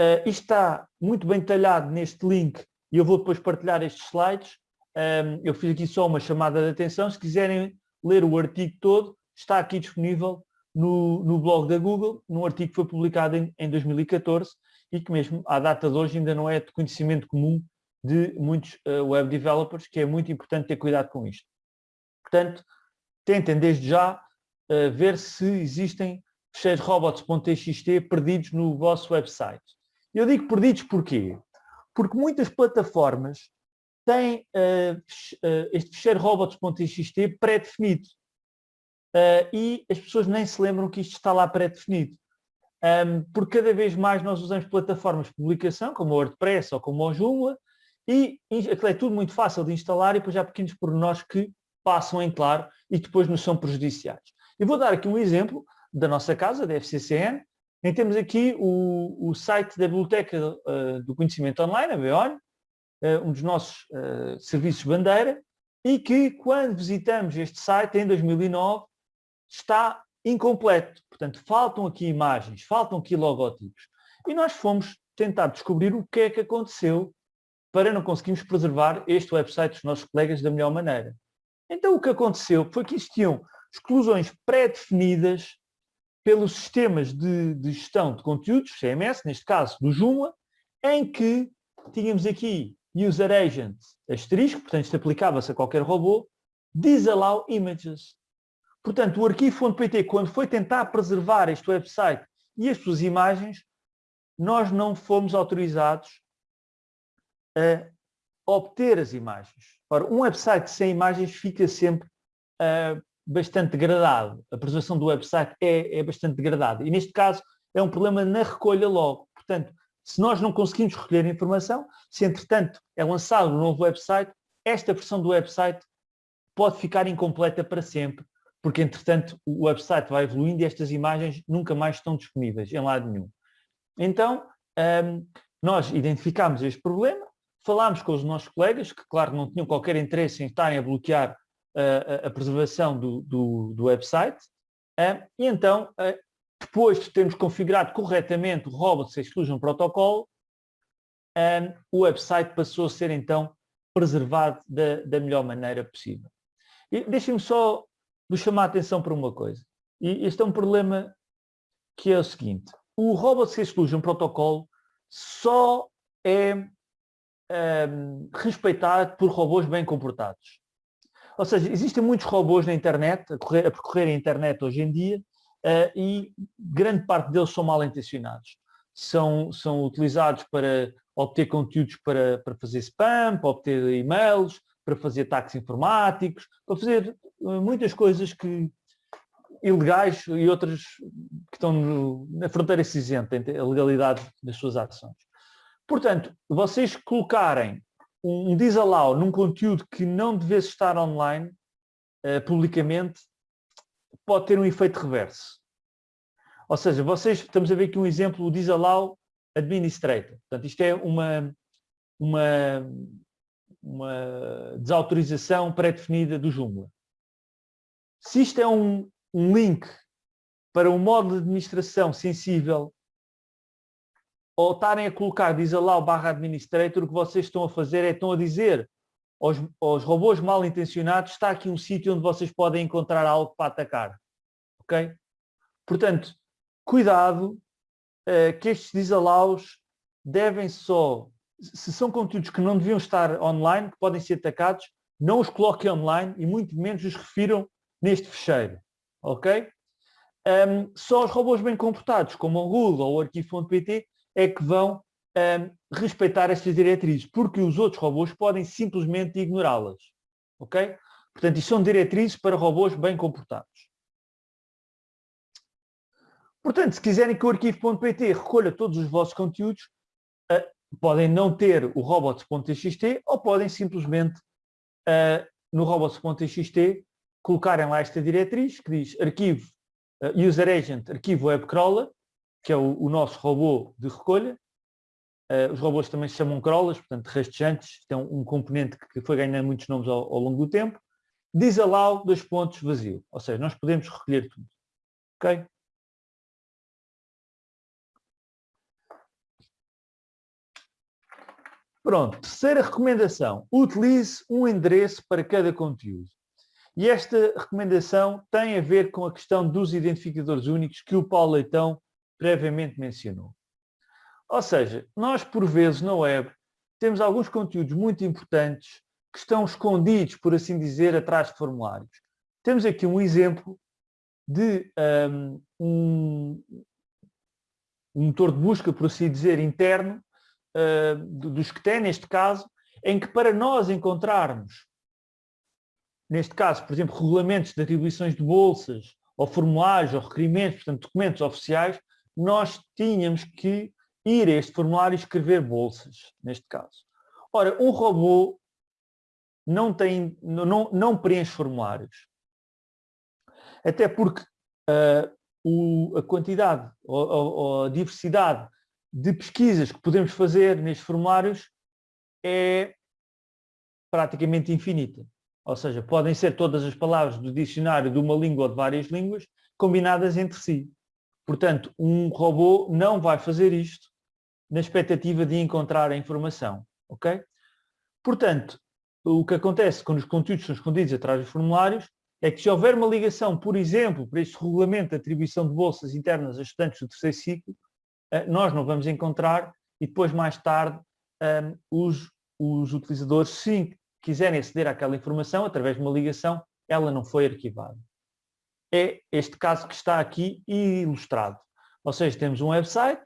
uh, isto está muito bem detalhado neste link e eu vou depois partilhar estes slides. Um, eu fiz aqui só uma chamada de atenção. Se quiserem ler o artigo todo, está aqui disponível no, no blog da Google, num artigo que foi publicado em, em 2014 e que mesmo à data de hoje ainda não é de conhecimento comum de muitos uh, web developers, que é muito importante ter cuidado com isto. Portanto, tentem desde já uh, ver se existem fecheiros robots.txt perdidos no vosso website. Eu digo perdidos porquê? Porque muitas plataformas têm uh, este fecheiro robots.txt pré-definido. Uh, e as pessoas nem se lembram que isto está lá pré-definido. Um, porque cada vez mais nós usamos plataformas de publicação, como o WordPress ou como o Joomla, e aquilo é tudo muito fácil de instalar e depois há pequenos pormenores que passam em claro e depois nos são prejudiciais. Eu vou dar aqui um exemplo da nossa casa, da FCCN, em temos aqui o, o site da Biblioteca uh, do Conhecimento Online, a BEON, uh, um dos nossos uh, serviços bandeira, e que quando visitamos este site em 2009 está incompleto. Portanto, faltam aqui imagens, faltam aqui logotipos. E nós fomos tentar descobrir o que é que aconteceu para não conseguirmos preservar este website dos nossos colegas da melhor maneira. Então o que aconteceu foi que existiam exclusões pré-definidas pelos sistemas de, de, gestão de conteúdos, CMS, neste caso do Joomla, em que tínhamos aqui user agent asterisco, portanto isto aplicava-se a qualquer robô, disallow images. Portanto, o arquivo.pt, quando foi tentar preservar este website e as suas imagens, nós não fomos autorizados a obter as imagens. Ora, um website sem imagens fica sempre uh, bastante degradado. A preservação do website é, é bastante degradada. E neste caso, é um problema na recolha logo. Portanto, se nós não conseguimos recolher informação, se entretanto é lançado um novo website, esta versão do website pode ficar incompleta para sempre, porque entretanto o website vai evoluindo e estas imagens nunca mais estão disponíveis em lado nenhum. Então, um, nós identificámos este problema, falámos com os nossos colegas, que claro não tinham qualquer interesse em estarem a bloquear uh, a, preservação do, do, do website, uh, e então, uh, depois de termos configurado corretamente o Robots Exclusion Protocol, o website passou a ser então preservado da, da melhor maneira possível. Deixem-me só vos chamar a atenção para uma coisa. E este é um problema que é o seguinte. O Robots Exclusion Protocol só é um, respeitado por robôs bem comportados. Ou seja, existem muitos robôs na internet, a, correr, a percorrer a internet hoje em dia, uh, e grande parte deles são mal intencionados. São, são utilizados para obter conteúdos para, para fazer spam, para obter e-mails, para fazer ataques informáticos, para fazer uh, muitas coisas que ilegais e outras que estão no, na fronteira cinzenta entre a legalidade das suas ações. Portanto, vocês colocarem um disallow num conteúdo que não devesse estar online uh, publicamente pode ter um efeito reverso. Ou seja, vocês, estamos a ver aqui um exemplo, o disallow administrator. Portanto, isto é uma, uma, uma desautorização pré-definida do Joomla. Se isto é um, um link para um modo de administração sensível ou estarem a colocar disallow barra administrator, o que vocês estão a fazer é estão a dizer aos, aos robôs mal intencionados está aqui um sítio onde vocês podem encontrar algo para atacar. Ok? Portanto, cuidado uh, que estes disallows devem só, se são conteúdos que não deviam estar online, que podem ser atacados, não os coloquem online e muito menos os refiram neste fecheiro. Ok? Um, só os robôs bem comportados, como o Google ou o arquivo.pt, é que vão um, respeitar estas diretrizes, porque os outros robôs podem simplesmente ignorá-las. Ok? Portanto, isto são diretrizes para robôs bem comportados. Portanto, se quiserem que o arquivo.pt recolha todos os vossos conteúdos, uh, podem não ter o robots.txt ou podem simplesmente uh, no robots.txt colocarem lá esta diretriz que diz arquivo uh, user agent, arquivo webcrawler, que é o, o nosso robô de recolha. Uh, os robôs também se chamam crawlers, portanto rastejantes, tem um, um componente que foi ganhando muitos nomes ao, ao longo do tempo. Disallow dois pontos vazio, ou seja, nós podemos recolher tudo. Ok? Pronto, terceira recomendação, utilize um endereço para cada conteúdo. E esta recomendação tem a ver com a questão dos identificadores únicos que o Paulo Leitão previamente mencionou. Ou seja, nós por vezes na web temos alguns conteúdos muito importantes que estão escondidos, por assim dizer, atrás de formulários. Temos aqui um exemplo de um, um, um motor de busca, por assim dizer, interno, uh, dos que tem neste caso, em que para nós encontrarmos, neste caso, por exemplo, regulamentos de atribuições de bolsas, ou formulários, ou requerimentos, portanto, documentos oficiais, nós tínhamos que ir a este formulário e escrever bolsas, neste caso. Ora, um robô não, tem, não, não preenche formulários. Até porque uh, o, a quantidade ou, ou, a diversidade de pesquisas que podemos fazer nestes formulários é praticamente infinita. Ou seja, podem ser todas as palavras do dicionário de uma língua ou de várias línguas combinadas entre si. Portanto, um robô não vai fazer isto na expectativa de encontrar a informação. ok? Portanto, o que acontece quando os conteúdos são escondidos atrás dos formulários é que se houver uma ligação, por exemplo, para este regulamento de atribuição de bolsas internas a estudantes do terceiro ciclo, nós não vamos encontrar e depois mais tarde ehm, os, os utilizadores, se quiserem aceder àquela informação através de uma ligação, ela não foi arquivada. É este caso que está aqui ilustrado. Ou seja, temos um website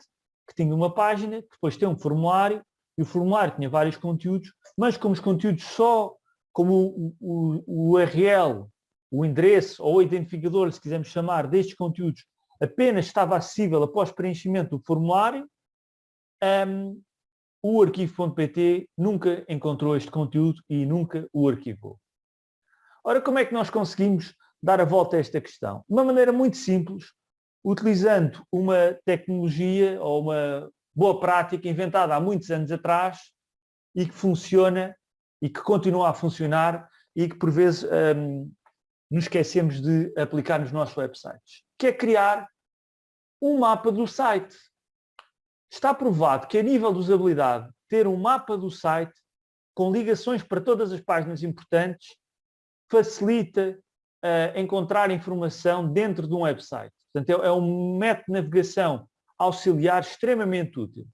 que tinha uma página, depois tem um formulário, e o formulário tinha vários conteúdos, mas como os conteúdos só, como o, o, o URL, o endereço ou o identificador, se quisermos chamar, destes conteúdos, apenas estava acessível após preenchimento do formulário, um, o arquivo.pt nunca encontrou este conteúdo e nunca o arquivou. Ora, como é que nós conseguimos dar a volta a esta questão? De uma maneira muito simples, utilizando uma tecnologia ou uma boa prática inventada há muitos anos atrás e que funciona e que continua a funcionar e que por vezes um, nos esquecemos de aplicar nos nossos websites, que é criar um mapa do site. Está provado que a nível de usabilidade, ter um mapa do site com ligações para todas as páginas importantes facilita uh, encontrar informação dentro de um website. Portanto, é, é um método de navegação auxiliar extremamente útil.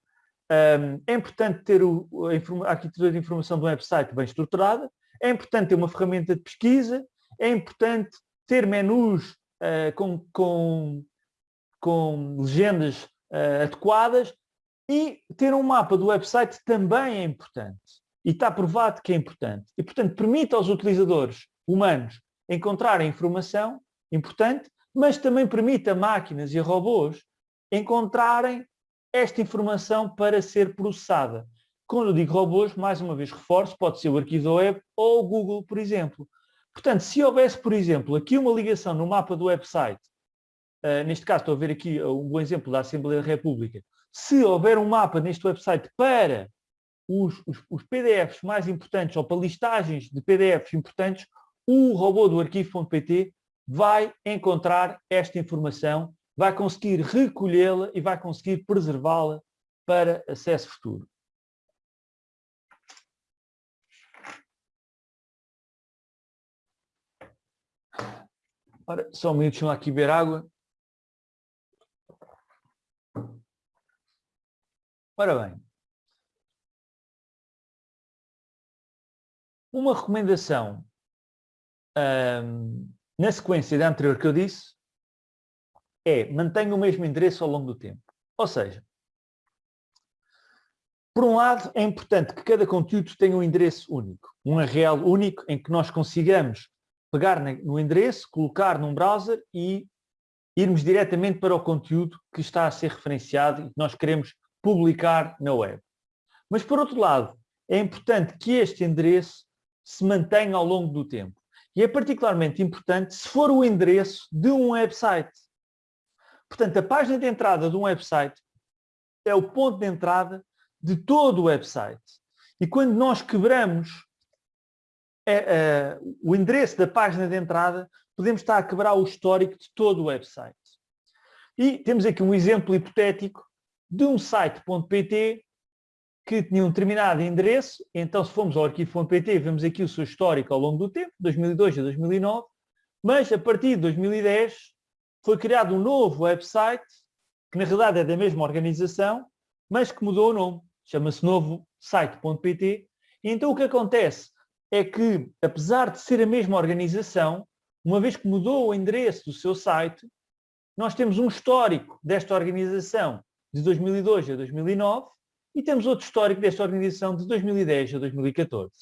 Um, é importante ter o, a, a arquitetura de informação do website bem estruturada, é importante ter uma ferramenta de pesquisa, é importante ter menus uh, com, com, com, legendas uh, adequadas e ter um mapa do website também é importante. E está provado que é importante. E, portanto, permite aos utilizadores humanos encontrarem informação importante, mas também permite a máquinas e a robôs encontrarem esta informação para ser processada. Quando eu digo robôs, mais uma vez reforço, pode ser o arquivo web ou o Google, por exemplo. Portanto, se houvesse, por exemplo, aqui uma ligação no mapa do website, uh, neste caso estou a ver aqui um bom exemplo da Assembleia da República, se houver um mapa neste website para os, os, os PDFs mais importantes ou para listagens de PDFs importantes, o robô do arquivo.pt vai encontrar esta informação, vai conseguir recolhê-la e vai conseguir preservá-la para acesso futuro. Ora, só um deixa aqui beber água. Ora bem. Uma recomendação um, na sequência da anterior que eu disse é mantenha o mesmo endereço ao longo do tempo. Ou seja, por um lado, é importante que cada conteúdo tenha um endereço único, um URL único em que nós consigamos pegar no endereço, colocar num browser e irmos diretamente para o conteúdo que está a ser referenciado e que nós queremos publicar na web. Mas, por outro lado, é importante que este endereço se mantenha ao longo do tempo. E é particularmente importante se for o endereço de um website. Portanto, a página de entrada de um website é o ponto de entrada de todo o website. E quando nós quebramos é, é, o endereço da página de entrada, podemos estar a quebrar o histórico de todo o website. E temos aqui um exemplo hipotético de um site.pt que tinha um determinado endereço, então se formos ao arquivo.pt vemos aqui o seu histórico ao longo do tempo, 2002 a 2009, mas a partir de 2010 foi criado um novo website, que na realidade é da mesma organização, mas que mudou o nome, chama-se novo site.pt, e então o que acontece? É que, apesar de ser a mesma organização, uma vez que mudou o endereço do seu site, nós temos um histórico desta organização de 2002 a 2009 e temos outro histórico desta organização de 2010 a 2014.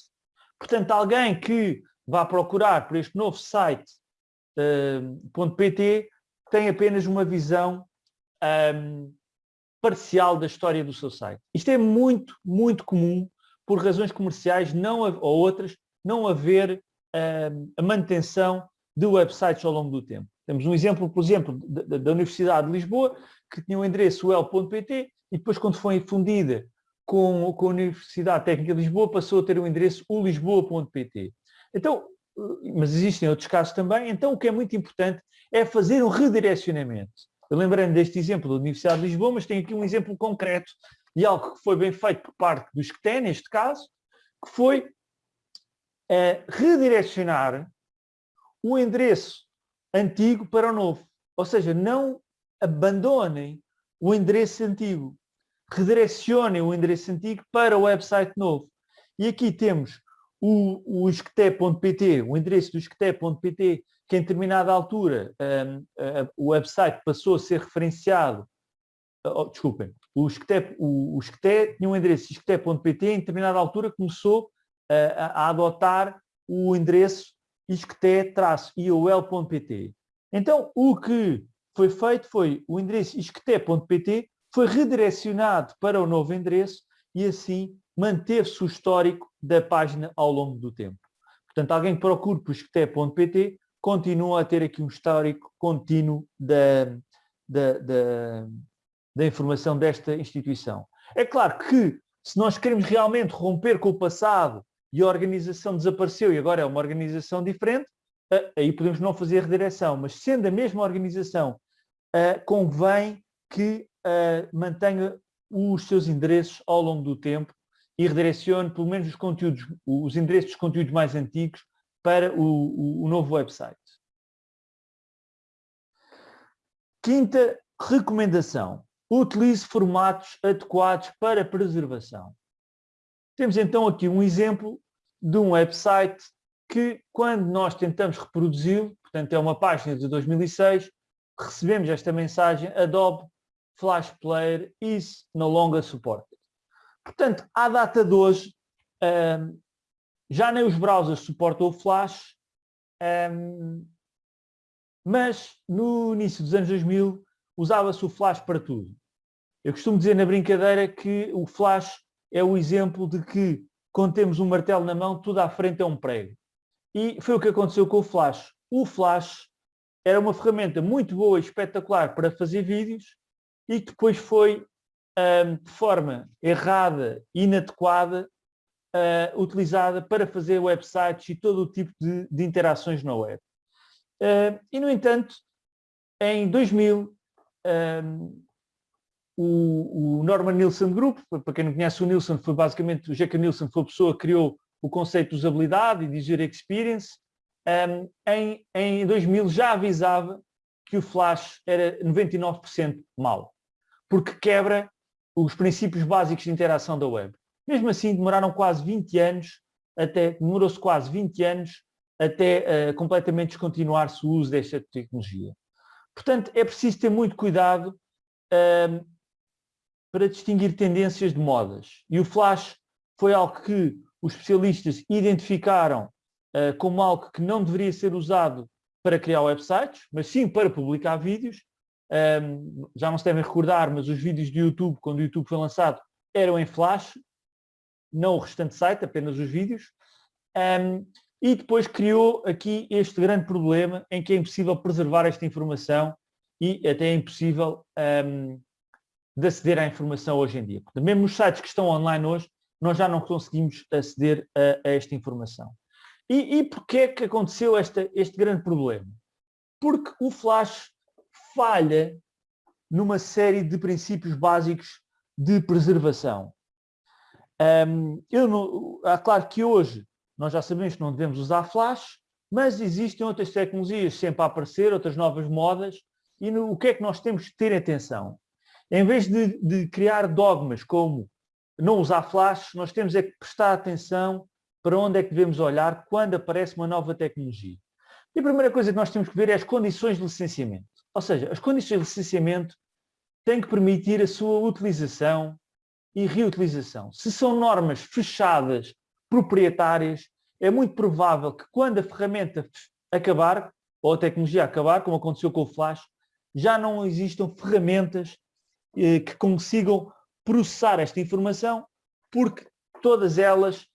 Portanto, alguém que vá procurar por este novo site uh, .pt tem apenas uma visão um, parcial da história do seu site. Isto é muito, muito comum por razões comerciais não, ou outras, não haver a manutenção de websites ao longo do tempo. Temos um exemplo, por exemplo, da, da Universidade de Lisboa, que tinha o um endereço el.pt e depois quando foi fundida com, a Universidade Técnica de Lisboa passou a ter o endereço ulisboa.pt. Então, mas existem outros casos também, então o que é muito importante é fazer um redirecionamento. Eu lembrei-me deste exemplo da Universidade de Lisboa, mas tenho aqui um exemplo concreto de algo que foi bem feito por parte dos que têm, neste caso, que foi é, redirecionar o endereço antigo para o novo. Ou seja, não abandonem o endereço antigo. Redirecionem o endereço antigo para o website novo. E aqui temos o, o esqueté.pt, o endereço do esqueté.pt, que em determinada altura um, uh, o website passou a ser referenciado, oh, desculpem, o Esqueté, o, o tinha um endereço esqueté.pt, em determinada altura começou a, a adotar o endereço isqueté-iol.pt. Então, o que foi feito foi o endereço isqueté.pt foi redirecionado para o novo endereço e assim manteve-se o histórico da página ao longo do tempo. Portanto, alguém que procure por isqueté.pt continua a ter aqui um histórico contínuo da, da, da, da informação desta instituição. É claro que se nós queremos realmente romper com o passado e a organização desapareceu e agora é uma organização diferente, aí podemos não fazer redireção, mas sendo a mesma organização, convém que mantenha os seus endereços ao longo do tempo e redirecione pelo menos os conteúdos, os endereços dos conteúdos mais antigos para o, o novo website. Quinta recomendação. Utilize formatos adequados para preservação. Temos então aqui um exemplo de um website que, quando nós tentamos reproduzi-lo, portanto é uma página de 2006, recebemos esta mensagem Adobe Flash Player is no longer supported. Portanto, à data de hoje, um, já nem os browsers suportam o Flash, um, mas no início dos anos 2000 usava-se o Flash para tudo. Eu costumo dizer na brincadeira que o Flash é o exemplo de que quando temos um martelo na mão, tudo à frente é um prego. E foi o que aconteceu com o Flash. O Flash era uma ferramenta muito boa e espetacular para fazer vídeos e que depois foi de forma errada, inadequada, uh, utilizada para fazer websites e todo o tipo de, de interações na web. Uh, e, no entanto, em 2000, um, o, o, Norman Nielsen Group, para quem não conhece o Nielsen, foi basicamente, o Jack Nielsen foi a pessoa que criou o conceito de usabilidade e de user experience, um, em, em 2000 já avisava que o Flash era 99% mau, porque quebra os princípios básicos de interação da web. Mesmo assim, demoraram quase 20 anos, até demorou-se quase 20 anos até uh, completamente descontinuar-se o uso desta tecnologia. Portanto, é preciso ter muito cuidado para distinguir tendências de modas. E o Flash foi algo que os especialistas identificaram uh, como algo que não deveria ser usado para criar websites, mas sim para publicar vídeos. Um, já não se devem recordar, mas os vídeos de YouTube, quando o YouTube foi lançado, eram em Flash, não o restante site, apenas os vídeos. Um, e depois criou aqui este grande problema em que é impossível preservar esta informação e até é impossível um, de aceder à informação hoje em dia. Mesmo nos sites que estão online hoje, nós já não conseguimos aceder a, a esta informação. E, e porquê é que aconteceu esta, este grande problema? Porque o Flash falha numa série de princípios básicos de preservação. Um, eu não, é claro que hoje nós já sabemos que não devemos usar flash, mas existem outras tecnologias sempre a aparecer, outras novas modas, e no, o que é que nós temos que ter atenção? Em vez de, de criar dogmas como não usar flash, nós temos é que prestar atenção para onde é que devemos olhar quando aparece uma nova tecnologia. E a primeira coisa que nós temos que ver é as condições de licenciamento. Ou seja, as condições de licenciamento têm que permitir a sua utilização e reutilização. Se são normas fechadas proprietárias, é muito provável que quando a ferramenta acabar, ou a tecnologia acabar, como aconteceu com o Flash, já não existam ferramentas eh, que consigam processar esta informação, porque todas elas,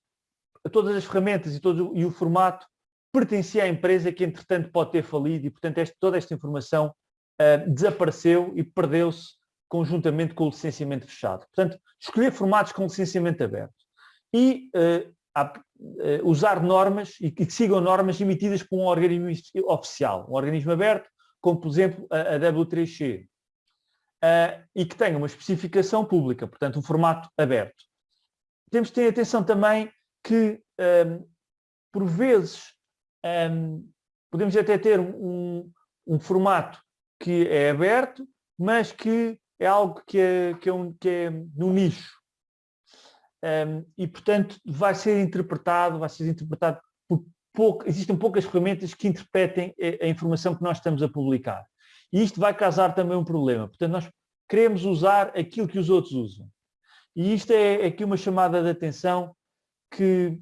todas as ferramentas e, todo, e o formato pertencia à empresa que entretanto pode ter falido e portanto este, toda esta informação uh, desapareceu e perdeu-se conjuntamente com o licenciamento fechado. Portanto, escolher formatos com licenciamento aberto. E uh, usar normas e que sigam normas emitidas por um organismo oficial, um organismo aberto, como por exemplo a, a W3C, uh, eh, e que tenha uma especificação pública, portanto um formato aberto. Temos que ter atenção também que, um, ehm, por vezes, um, ehm, podemos até ter um, um, formato que é aberto, mas que é algo que é, que é, um, que é no nicho. Um, e, portanto, vai ser interpretado, vai ser interpretado por pouco, existem poucas ferramentas que interpretem a, a, informação que nós estamos a publicar. E isto vai causar também um problema. Portanto, nós queremos usar aquilo que os outros usam. E isto é, aqui uma chamada de atenção que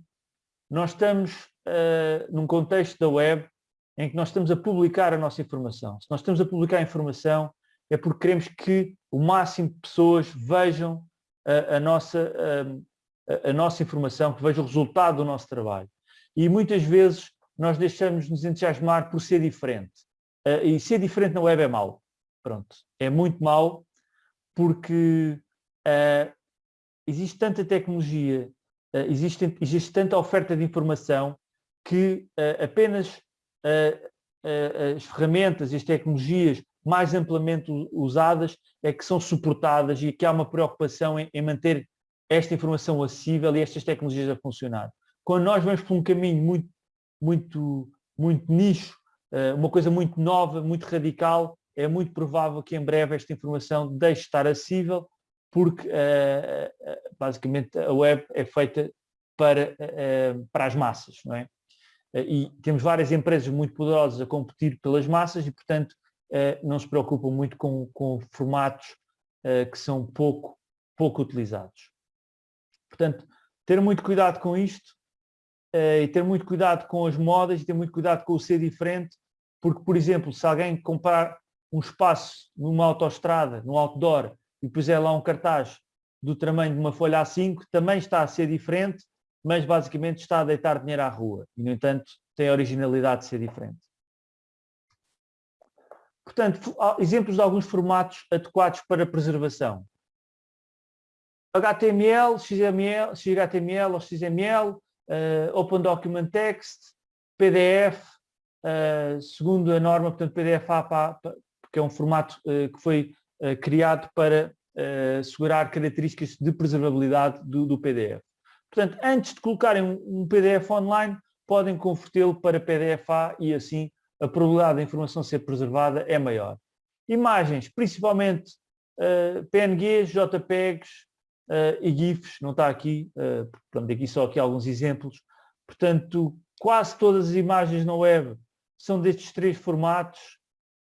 nós estamos uh, num contexto da web em que nós estamos a publicar a nossa informação. Se nós estamos a publicar a informação, é porque queremos que o máximo de pessoas vejam a, a nossa, a, a, nossa informação, que vejam o resultado do nosso trabalho. E muitas vezes nós deixamos nos entusiasmar por ser diferente. Uh, e ser diferente na web é mau. Pronto. É muito mau porque uh, existe tanta tecnologia, uh, existe, existe tanta oferta de informação que apenas as ferramentas e as tecnologias mais amplamente usadas é que são suportadas e que há uma preocupação em, em manter esta informação acessível e estas tecnologias a funcionar. Quando nós vamos por um caminho muito muito, muito nicho, uma coisa muito nova, muito radical, é muito provável que em breve esta informação deixe de estar acessível, porque eh, eh, basicamente a web é feita para, para as massas, não é? E temos várias empresas muito poderosas a competir pelas massas e, portanto, não se preocupam muito com, com formatos que são pouco, pouco utilizados. Portanto, ter muito cuidado com isto, e ter muito cuidado com as modas e ter muito cuidado com o ser diferente, porque, por exemplo, se alguém comprar um espaço numa autoestrada, num outdoor, e puser lá um cartaz do tamanho de uma folha A5, também está a ser diferente, mas basicamente está a deitar dinheiro à rua. E, no entanto, tem a originalidade de ser diferente. Portanto, exemplos de alguns formatos adequados para preservação. HTML, XML, XHTML ou XML, uh, Open Document Text, PDF, uh, eh, segundo a norma, portanto, PDF-A, porque é um formato uh, que foi criado para assegurar características de preservabilidade do, do, PDF. Portanto, antes de colocarem um, PDF online, podem convertê-lo para PDF-A e assim a probabilidade da informação ser preservada é maior. Imagens, principalmente PNGs, JPEGs, uh, e GIFs, não está aqui, uh, portanto, aqui só aqui alguns exemplos. Portanto, quase todas as imagens na web são destes três formatos.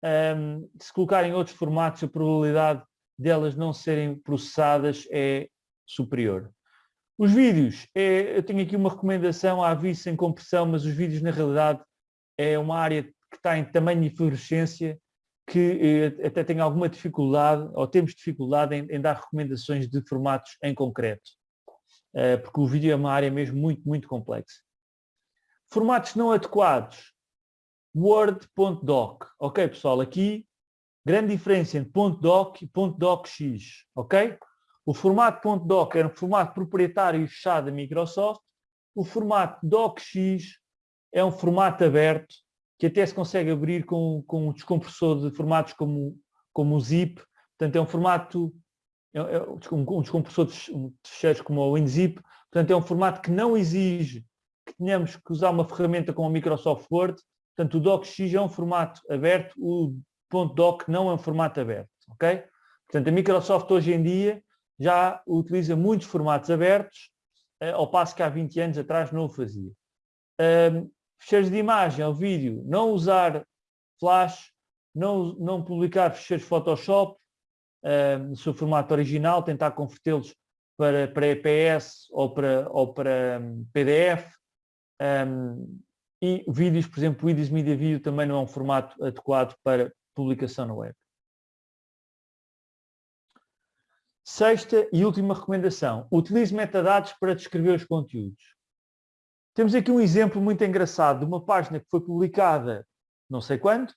Um, se colocarem outros formatos, a probabilidade delas não serem processadas é superior. Os vídeos, é, eu tenho aqui uma recomendação, há aviso sem compressão, mas os vídeos na realidade é uma área que está em tamanho e fluorescência que eh, até tem alguma dificuldade, ou temos dificuldade em, em dar recomendações de formatos em concreto, eh, porque o vídeo é uma área mesmo muito, muito complexa. Formatos não adequados, Word.doc, ok pessoal, aqui grande diferença entre .doc e .docx, ok? O formato .doc era um formato proprietário e fechado da Microsoft, o formato docx é um formato aberto que até se consegue abrir com, com um descompressor de formatos como, como o zip, portanto é um formato, é, é um descompressor de fecheiros como o WinZip, portanto é um formato que não exige que tenhamos que usar uma ferramenta como a Microsoft Word, portanto o DocX é um formato aberto, o .doc não é um formato aberto, ok? Portanto a Microsoft hoje em dia já utiliza muitos formatos abertos, eh, ao passo que há 20 anos atrás não o fazia fecheiros de imagem ou vídeo, não usar flash, não, não publicar fecheiros Photoshop uh, no seu formato original, tentar convertê-los para, para EPS ou para, ou para um, PDF. Um, e vídeos, por exemplo, vídeos Media Video também não é um formato adequado para publicação na web. Sexta e última recomendação, utilize metadados para descrever os conteúdos. Temos aqui um exemplo muito engraçado de uma página que foi publicada não sei quando,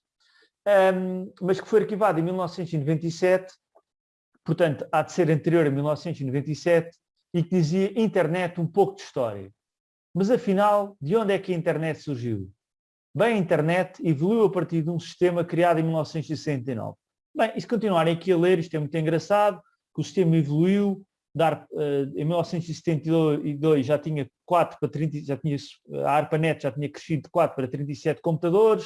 um, mas que foi arquivada em 1997, portanto há de ser anterior a 1997, e que dizia internet um pouco de história. Mas afinal, de onde é que a internet surgiu? Bem, a internet evoluiu a partir de um sistema criado em 1969. Bem, e se continuarem aqui a ler, isto é muito engraçado, que o sistema evoluiu, dar, uh, em 1972 já tinha 4 para 30, já tinha, a ARPANET já tinha crescido de 4 para 37 computadores,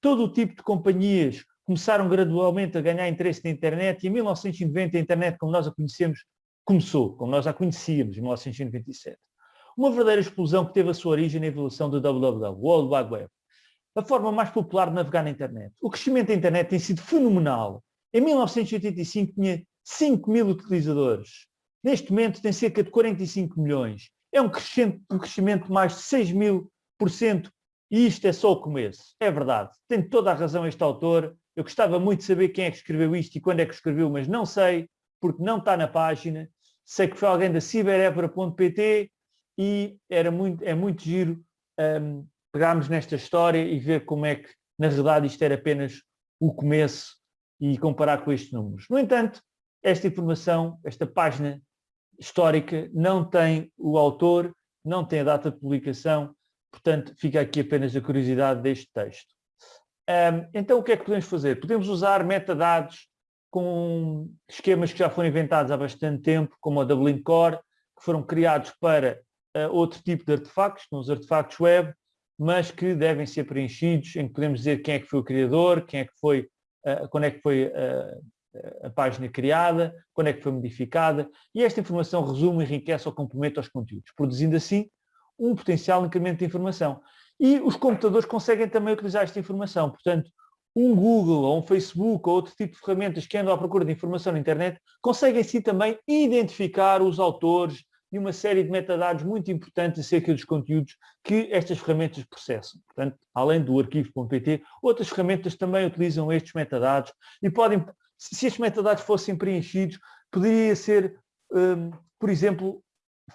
todo o tipo de companhias começaram gradualmente a ganhar interesse na internet e em 1990 a internet como nós a conhecemos começou, como nós a conhecíamos em 1997. Uma verdadeira explosão que teve a sua origem na evolução do WWW, World Wide Web. A forma mais popular de navegar na internet. O crescimento da internet tem sido fenomenal. Em 1985 tinha 5 mil utilizadores. Neste momento tem cerca de 45 milhões. É um um crescimento de mais de 6 mil por cento E isto é só o começo. É verdade. Tem toda a razão este autor. Eu gostava muito de saber quem é que escreveu isto e quando é que escreveu, mas não sei, porque não está na página. Sei que foi alguém da ciberevra.pt e era muito, é muito giro um, pegarmos nesta história e ver como é que, na verdade, isto era apenas o começo e comparar com estes números. No entanto, esta informação, esta página histórica, não tem o autor, não tem a data de publicação, portanto, fica aqui apenas a curiosidade deste texto. Um, então, o que é que podemos fazer? Podemos usar metadados com esquemas que já foram inventados há bastante tempo, como a Dublin Core, que foram criados para uh, outro tipo de artefactos, como os artefactos web, mas que devem ser preenchidos, em que podemos dizer quem é que foi o criador, quem é que foi, uh, quando é que foi uh, a página criada, quando é que foi modificada, e esta informação resume, enriquece ou complementa os conteúdos, produzindo assim um potencial incremento de informação. E os computadores conseguem também utilizar esta informação, portanto, um Google ou um Facebook ou outro tipo de ferramentas que andam à procura de informação na internet conseguem sim também identificar os autores e uma série de metadados muito importantes acerca dos conteúdos que estas ferramentas processam. Portanto, além do arquivo.pt, outras ferramentas também utilizam estes metadados e podem se estes metadados fossem preenchidos, poderia ser, um, por exemplo,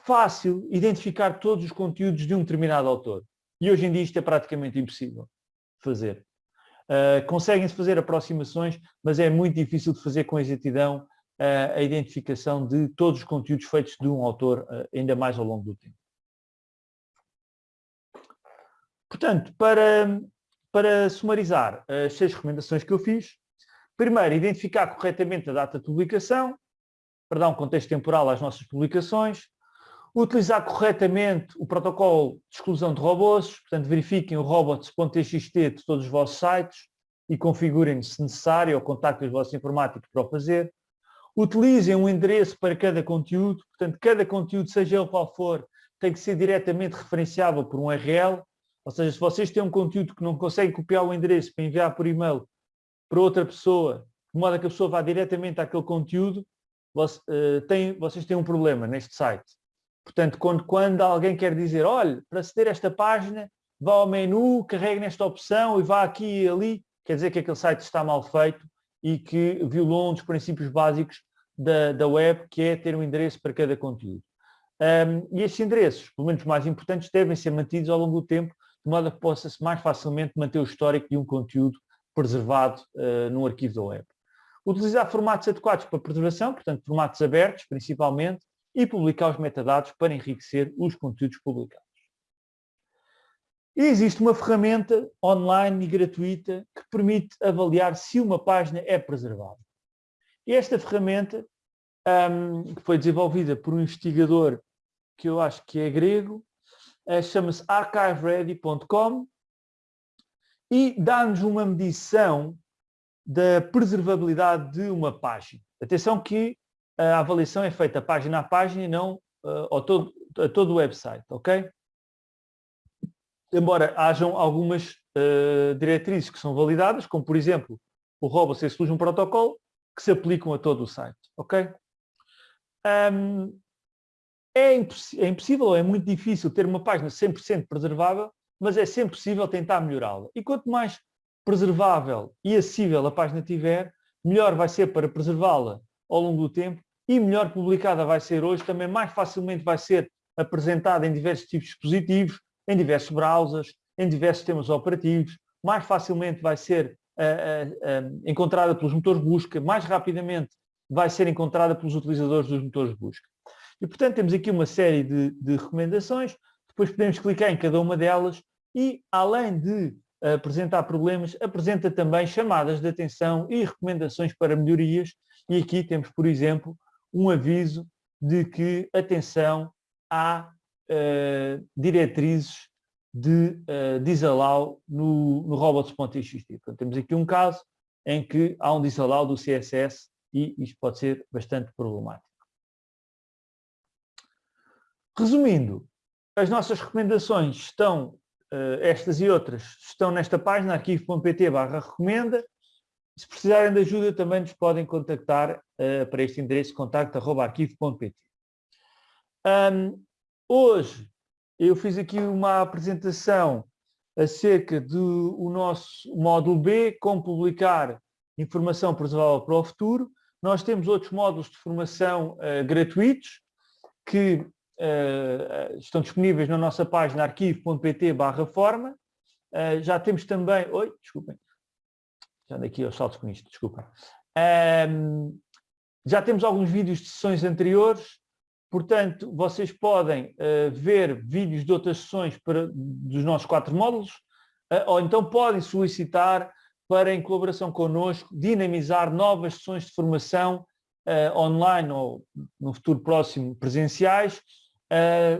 fácil identificar todos os conteúdos de um determinado autor. E hoje em dia isto é praticamente impossível fazer. Uh, Conseguem-se fazer aproximações, mas é muito difícil de fazer com exatidão uh, a identificação de todos os conteúdos feitos de um autor, uh, ainda mais ao longo do tempo. Portanto, para, para sumarizar as seis recomendações que eu fiz, Primeiro, identificar corretamente a data de publicação, para dar um contexto temporal às nossas publicações. Utilizar corretamente o protocolo de exclusão de robôs, portanto verifiquem o robots.txt de todos os vossos sites e configurem se necessário ou contactem os vossos informáticos para o fazer. Utilizem um endereço para cada conteúdo, portanto cada conteúdo, seja ele qual for, tem que ser diretamente referenciável por um URL, ou seja, se vocês têm um conteúdo que não conseguem copiar o endereço para enviar por e-mail, para outra pessoa, de modo a que a pessoa vá diretamente àquele conteúdo, você, uh, tem, vocês têm um problema neste site. Portanto, quando, quando alguém quer dizer, olha, para aceder a esta página, vá ao menu, carregue nesta opção e vá aqui e ali, quer dizer que aquele site está mal feito e que violou um dos princípios básicos da, da web, que é ter um endereço para cada conteúdo. Um, e estes endereços, pelo menos mais importantes, devem ser mantidos ao longo do tempo, de modo a que possa-se mais facilmente manter o histórico de um conteúdo preservado uh, num arquivo da web. Utilizar formatos adequados para preservação, portanto formatos abertos principalmente, e publicar os metadados para enriquecer os conteúdos publicados. E existe uma ferramenta online e gratuita que permite avaliar se uma página é preservada. E esta ferramenta, um, que foi desenvolvida por um investigador que eu acho que é grego, uh, chama-se archiveready.com e dá-nos uma medição da preservabilidade de uma página. Atenção que a avaliação é feita página a página e não uh, ao todo, a todo o website, ok? Embora hajam algumas uh, diretrizes que são validadas, como por exemplo o Robot Solution Protocol, que se aplicam a todo o site, ok? Um, é, imposs é impossível é muito difícil ter uma página 100% preservável mas é sempre possível tentar melhorá-la. E quanto mais preservável e acessível a página tiver, melhor vai ser para preservá-la ao longo do tempo e melhor publicada vai ser hoje, também mais facilmente vai ser apresentada em diversos tipos de dispositivos, em diversos browsers, em diversos sistemas operativos, mais facilmente vai ser uh, uh, uh, encontrada pelos motores de busca, mais rapidamente vai ser encontrada pelos utilizadores dos motores de busca. E, portanto, temos aqui uma série de, de recomendações depois podemos clicar em cada uma delas e, além de apresentar problemas, apresenta também chamadas de atenção e recomendações para melhorias. E aqui temos, por exemplo, um aviso de que, atenção, há uh, diretrizes de uh, disallow no, no robots.txt. Portanto, temos aqui um caso em que há um disallow do CSS e isto pode ser bastante problemático. Resumindo, as nossas recomendações estão, uh, estas e outras, estão nesta página, arquivo.pt barra recomenda. Se precisarem de ajuda, também nos podem contactar uh, para este endereço, contacto.arquivo.pt. Um, hoje, eu fiz aqui uma apresentação acerca do nosso módulo B, como publicar informação preservável para o futuro. Nós temos outros módulos de formação uh, gratuitos que estão disponíveis na nossa página arquivo.pt barra forma. Uh, já temos também... Oi, desculpem. Já andei aqui aos saltos com isto, desculpem. Um, já temos alguns vídeos de sessões anteriores, portanto, vocês podem uh, ver vídeos de outras sessões para, dos nossos quatro módulos, ou então podem solicitar para, em colaboração connosco, dinamizar novas sessões de formação online ou, no futuro próximo, presenciais,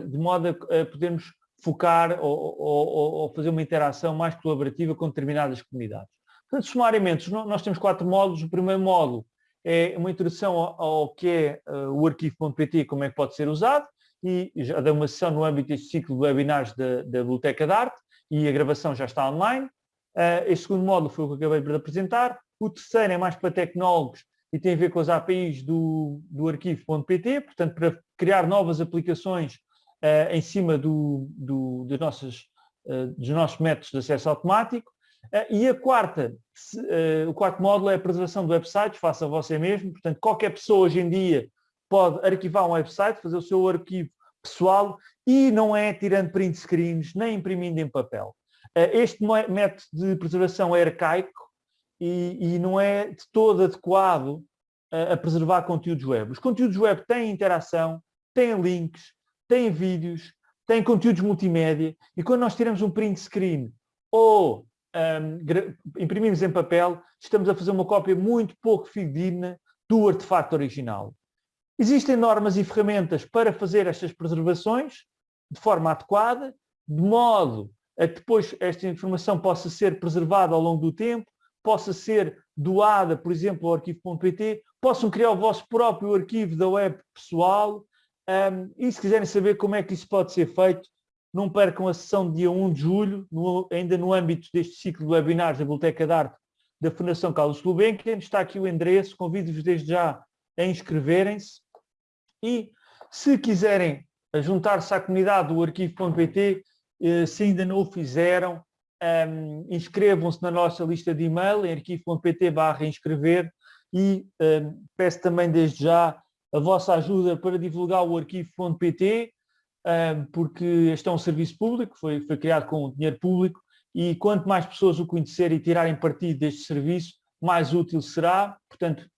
de modo a, podermos focar ou, ou, ou, fazer uma interação mais colaborativa com determinadas comunidades. Portanto, sumariamente, nós temos quatro módulos. O primeiro módulo é uma introdução ao, ao que é uh, o arquivo.pt, como é que pode ser usado, e já dei uma sessão no âmbito deste ciclo de webinars da, da Biblioteca de Arte, e a gravação já está online. Uh, este segundo módulo foi o que acabei de apresentar. O terceiro é mais para tecnólogos e tem a ver com as APIs do, do arquivo.pt, portanto, para criar novas aplicações uh, em cima do, do, das nossas, uh, dos nossos métodos de acesso automático. Eh, e a quarta, uh, o quarto módulo é a preservação de websites, faça você mesmo, portanto qualquer pessoa hoje em dia pode arquivar um website, fazer o seu arquivo pessoal e não é tirando print screens, nem imprimindo em papel. Uh, este método de preservação é arcaico e, e não é de todo adequado a, a preservar conteúdos web. Os conteúdos web têm interação, têm links, têm vídeos, têm conteúdos multimédia e quando nós tiramos um print screen ou um, imprimimos em papel, estamos a fazer uma cópia muito pouco fidedigna do artefacto original. Existem normas e ferramentas para fazer estas preservações de forma adequada, de modo a que depois esta informação possa ser preservada ao longo do tempo, possa ser doada, por exemplo, ao arquivo.pt, possam criar o vosso próprio arquivo da web pessoal, um, e se quiserem saber como é que isso pode ser feito, não percam a sessão de dia 1 de julho, no, ainda no âmbito deste ciclo de webinars da Biblioteca de Arte da Fundação Carlos Gulbenkian. Está aqui o endereço, convido-vos desde já a inscreverem-se. E se quiserem juntar-se à comunidade do arquivo.pt, eh, se ainda não o fizeram, um, inscrevam-se na nossa lista de e-mail em arquivo.pt barra inscrever e um, peço também desde já a vossa ajuda para divulgar o arquivo.pt porque este é um serviço público, foi, foi criado com dinheiro público e quanto mais pessoas o conhecerem e tirarem partido deste serviço, mais útil será. Portanto,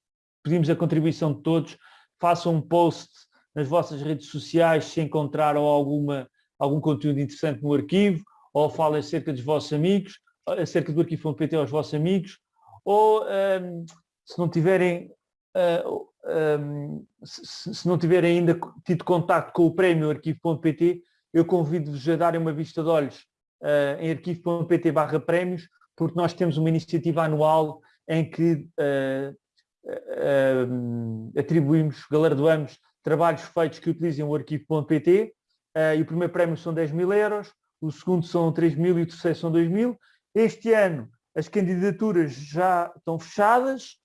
pedimos a contribuição de todos, façam um post nas vossas redes sociais se encontraram alguma, algum conteúdo interessante no arquivo, ou falem acerca dos vossos amigos, acerca do arquivo.pt aos vossos amigos, ou um, se não tiverem uh, um, se, se, não tiverem ainda tido contato com o prémio arquivo.pt, eu convido-vos a darem uma vista de olhos uh, em arquivo.pt barra prémios, porque nós temos uma iniciativa anual em que uh, uh, atribuímos, galardoamos trabalhos feitos que utilizem o arquivo.pt e o primeiro prémio são 10 mil euros, o segundo são 3 mil e o terceiro são 2 mil. Este ano as candidaturas já estão fechadas,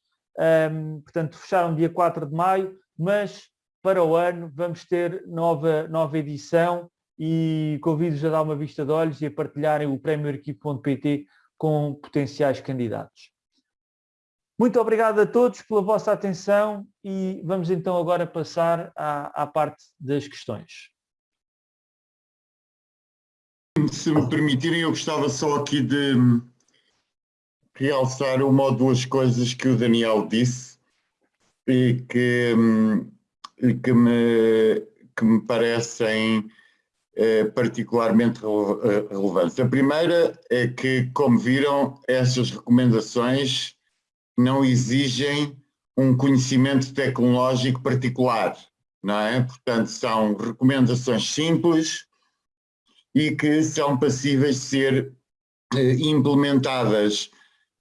um, portanto, fecharam dia 4 de maio, mas para o ano vamos ter nova, nova edição e convido-vos a dar uma vista de olhos e a partilharem o prémio arquivo.pt com potenciais candidatos. Muito obrigado a todos pela vossa atenção e vamos então agora passar à, à parte das questões. Se me permitirem, eu gostava só aqui de realçar uma ou duas coisas que o Daniel disse e que, hum, que, me, que me parecem eh, particularmente eh, relevantes. A primeira é que, como viram, essas recomendações não exigem um conhecimento tecnológico particular, não é? Portanto, são recomendações simples e que são passíveis de ser eh, implementadas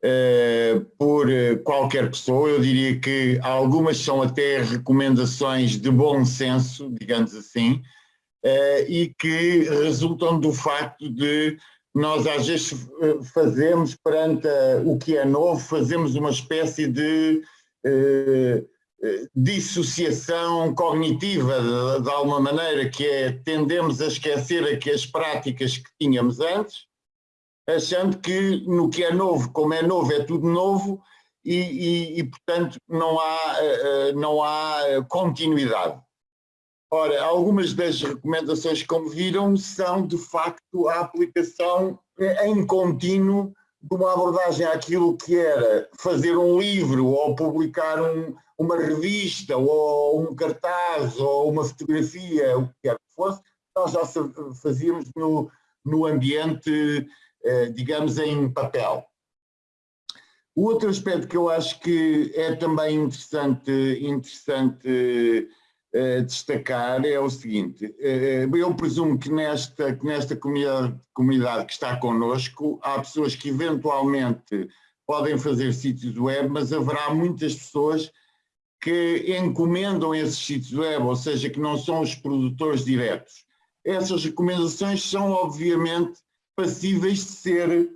eh, por eh, qualquer pessoa. Eu diria que algumas são até recomendações de bom senso, digamos assim, uh, e que resultam do facto de nós às vezes fazemos perante o que é novo, fazemos uma espécie de dissociação cognitiva de, de, alguma maneira, que é tendemos a esquecer aqui as práticas que tínhamos antes achando que no que é novo, como é novo, é tudo novo e, e, e portanto, não há, não há continuidade. Ora, algumas das recomendações, como viram, são de facto a aplicação em contínuo de uma abordagem àquilo que era fazer um livro ou publicar um, uma revista ou um cartaz ou uma fotografia, o que quer que fosse, nós já fazíamos no, no ambiente, eh, digamos, em papel. O outro aspecto que eu acho que é também interessante, interessante destacar é o seguinte, uh, eu presumo que nesta, que nesta comunidade, comunidade que está connosco há pessoas que eventualmente podem fazer sítios web, mas haverá muitas pessoas que encomendam esses sítios web, ou seja, que não são os produtores diretos. Essas recomendações são obviamente passíveis de ser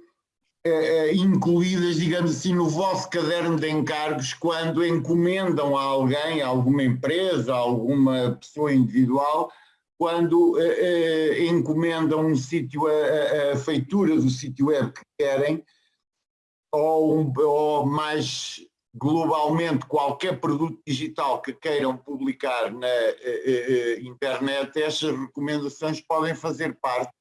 eh, incluídas, digamos assim, no vosso caderno de encargos quando encomendam a alguém, a alguma empresa, a alguma pessoa individual, quando eh, eh, encomendam um sítio, a, a, feitura do sítio web que querem, ou, um, ou mais globalmente qualquer produto digital que queiram publicar na internet, essas recomendações podem fazer parte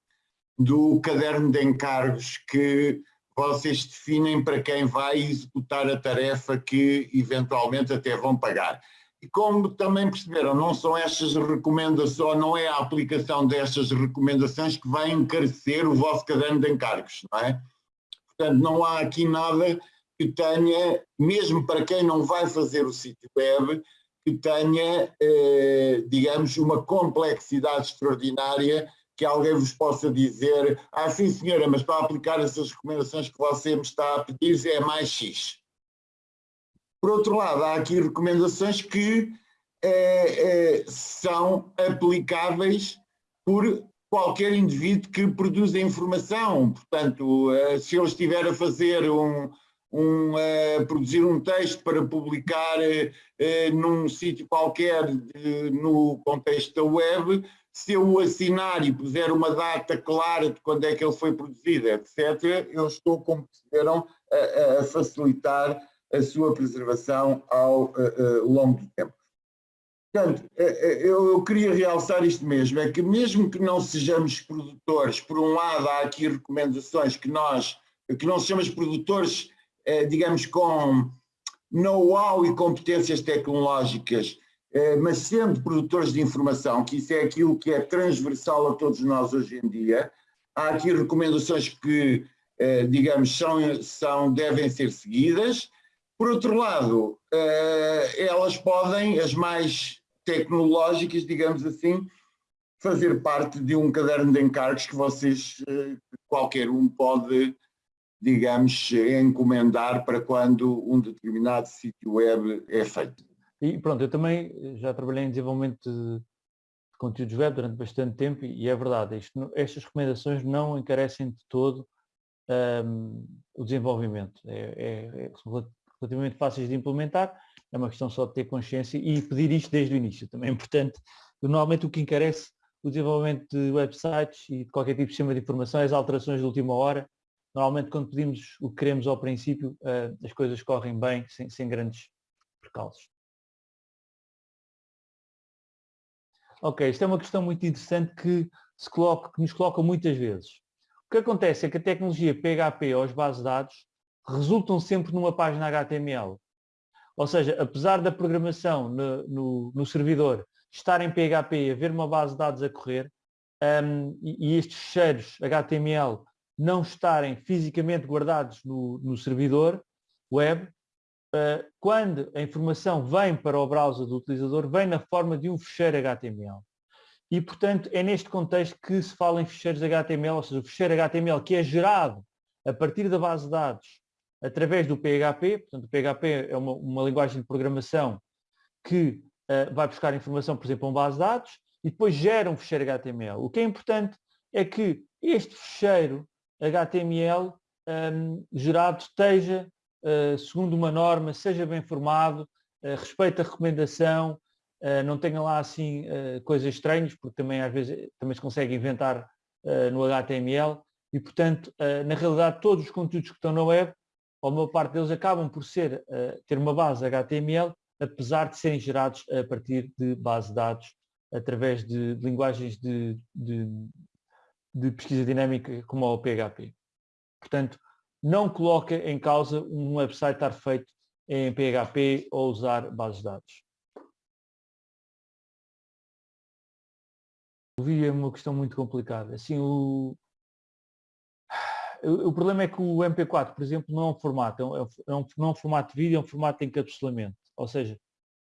do caderno de encargos que vocês definem para quem vai executar a tarefa que eventualmente até vão pagar. E como também perceberam, não são estas recomendações, não é a aplicação destas recomendações que vai encarecer o vosso caderno de encargos, não é? Portanto, não há aqui nada que tenha, mesmo para quem não vai fazer o sítio web, que tenha, eh, digamos, uma complexidade extraordinária que alguém vos possa dizer, ah sim senhora, mas para aplicar essas recomendações que você me está a pedir é mais X. Por outro lado, há aqui recomendações que é, é, são aplicáveis por qualquer indivíduo que produza informação. Portanto, eh, se eu estiver a fazer um, um produzir um texto para publicar num sítio qualquer no contexto da web, se eu o assinar e puser uma data clara de quando é que ele foi produzido, etc., eu estou, como perceberam, a, a facilitar a sua preservação ao a, longo do tempo. Portanto, eu, queria realçar isto mesmo, é que mesmo que não sejamos produtores, por um lado há aqui recomendações que nós, que não sejamos produtores, eh, digamos, com know-how e competências tecnológicas mas sendo produtores de informação, que isso é aquilo que é transversal a todos nós hoje em dia, há aqui recomendações que, eh, digamos, são, são, devem ser seguidas. Por outro lado, eh, elas podem, as mais tecnológicas, digamos assim, fazer parte de um caderno de encargos que vocês, qualquer um pode, digamos, encomendar para quando um determinado sítio web é feito. E pronto, eu também eh, já trabalhei em desenvolvimento de, conteúdos web durante bastante tempo e é verdade, isto, estas recomendações não encarecem de todo um, o desenvolvimento. É, é, é, relativamente fáceis de implementar, é uma questão só de ter consciência e pedir isto desde o início, também é importante. Normalmente o que encarece o desenvolvimento de websites e de qualquer tipo de sistema de informação é as alterações de última hora. Normalmente quando pedimos o que queremos ao princípio, uh, as coisas correm bem, sem, sem grandes percalços. Ok, isto é uma questão muito interessante que, se coloca, que nos coloca muitas vezes. O que acontece é que a tecnologia PHP ou as bases de dados resultam sempre numa página HTML. Ou seja, apesar da programação no, no, no servidor estar em PHP e haver uma base de dados a correr, um, e, estes fecheiros HTML não estarem fisicamente guardados no, no servidor web, quando a informação vem para o browser do utilizador, vem na forma de um fecheiro HTML. E, portanto, é neste contexto que se fala em fecheiros HTML, ou seja, o fecheiro HTML que é gerado a partir da base de dados através do PHP, portanto, o PHP é uma, uma linguagem de programação que uh, vai buscar informação, por exemplo, a uma base de dados e depois gera um fecheiro HTML. O que é importante é que este fecheiro HTML um, gerado esteja segundo uma norma, seja bem formado, uh, respeite a recomendação, uh, não tenha lá assim coisas estranhas, porque também às vezes também se consegue inventar no HTML e, portanto, na realidade, todos os conteúdos que estão na web, a maior parte deles acabam por ser, ter uma base HTML, apesar de serem gerados a partir de base de dados através de, de linguagens de, de, de, pesquisa dinâmica como o PHP. Portanto, não coloca em causa um website estar feito em PHP ou usar bases de dados. O vídeo é uma questão muito complicada. Assim, o, o, problema é que o MP4, por exemplo, não é um formato, é um, é um, não é um formato de vídeo, é um formato de encapsulamento. Ou seja,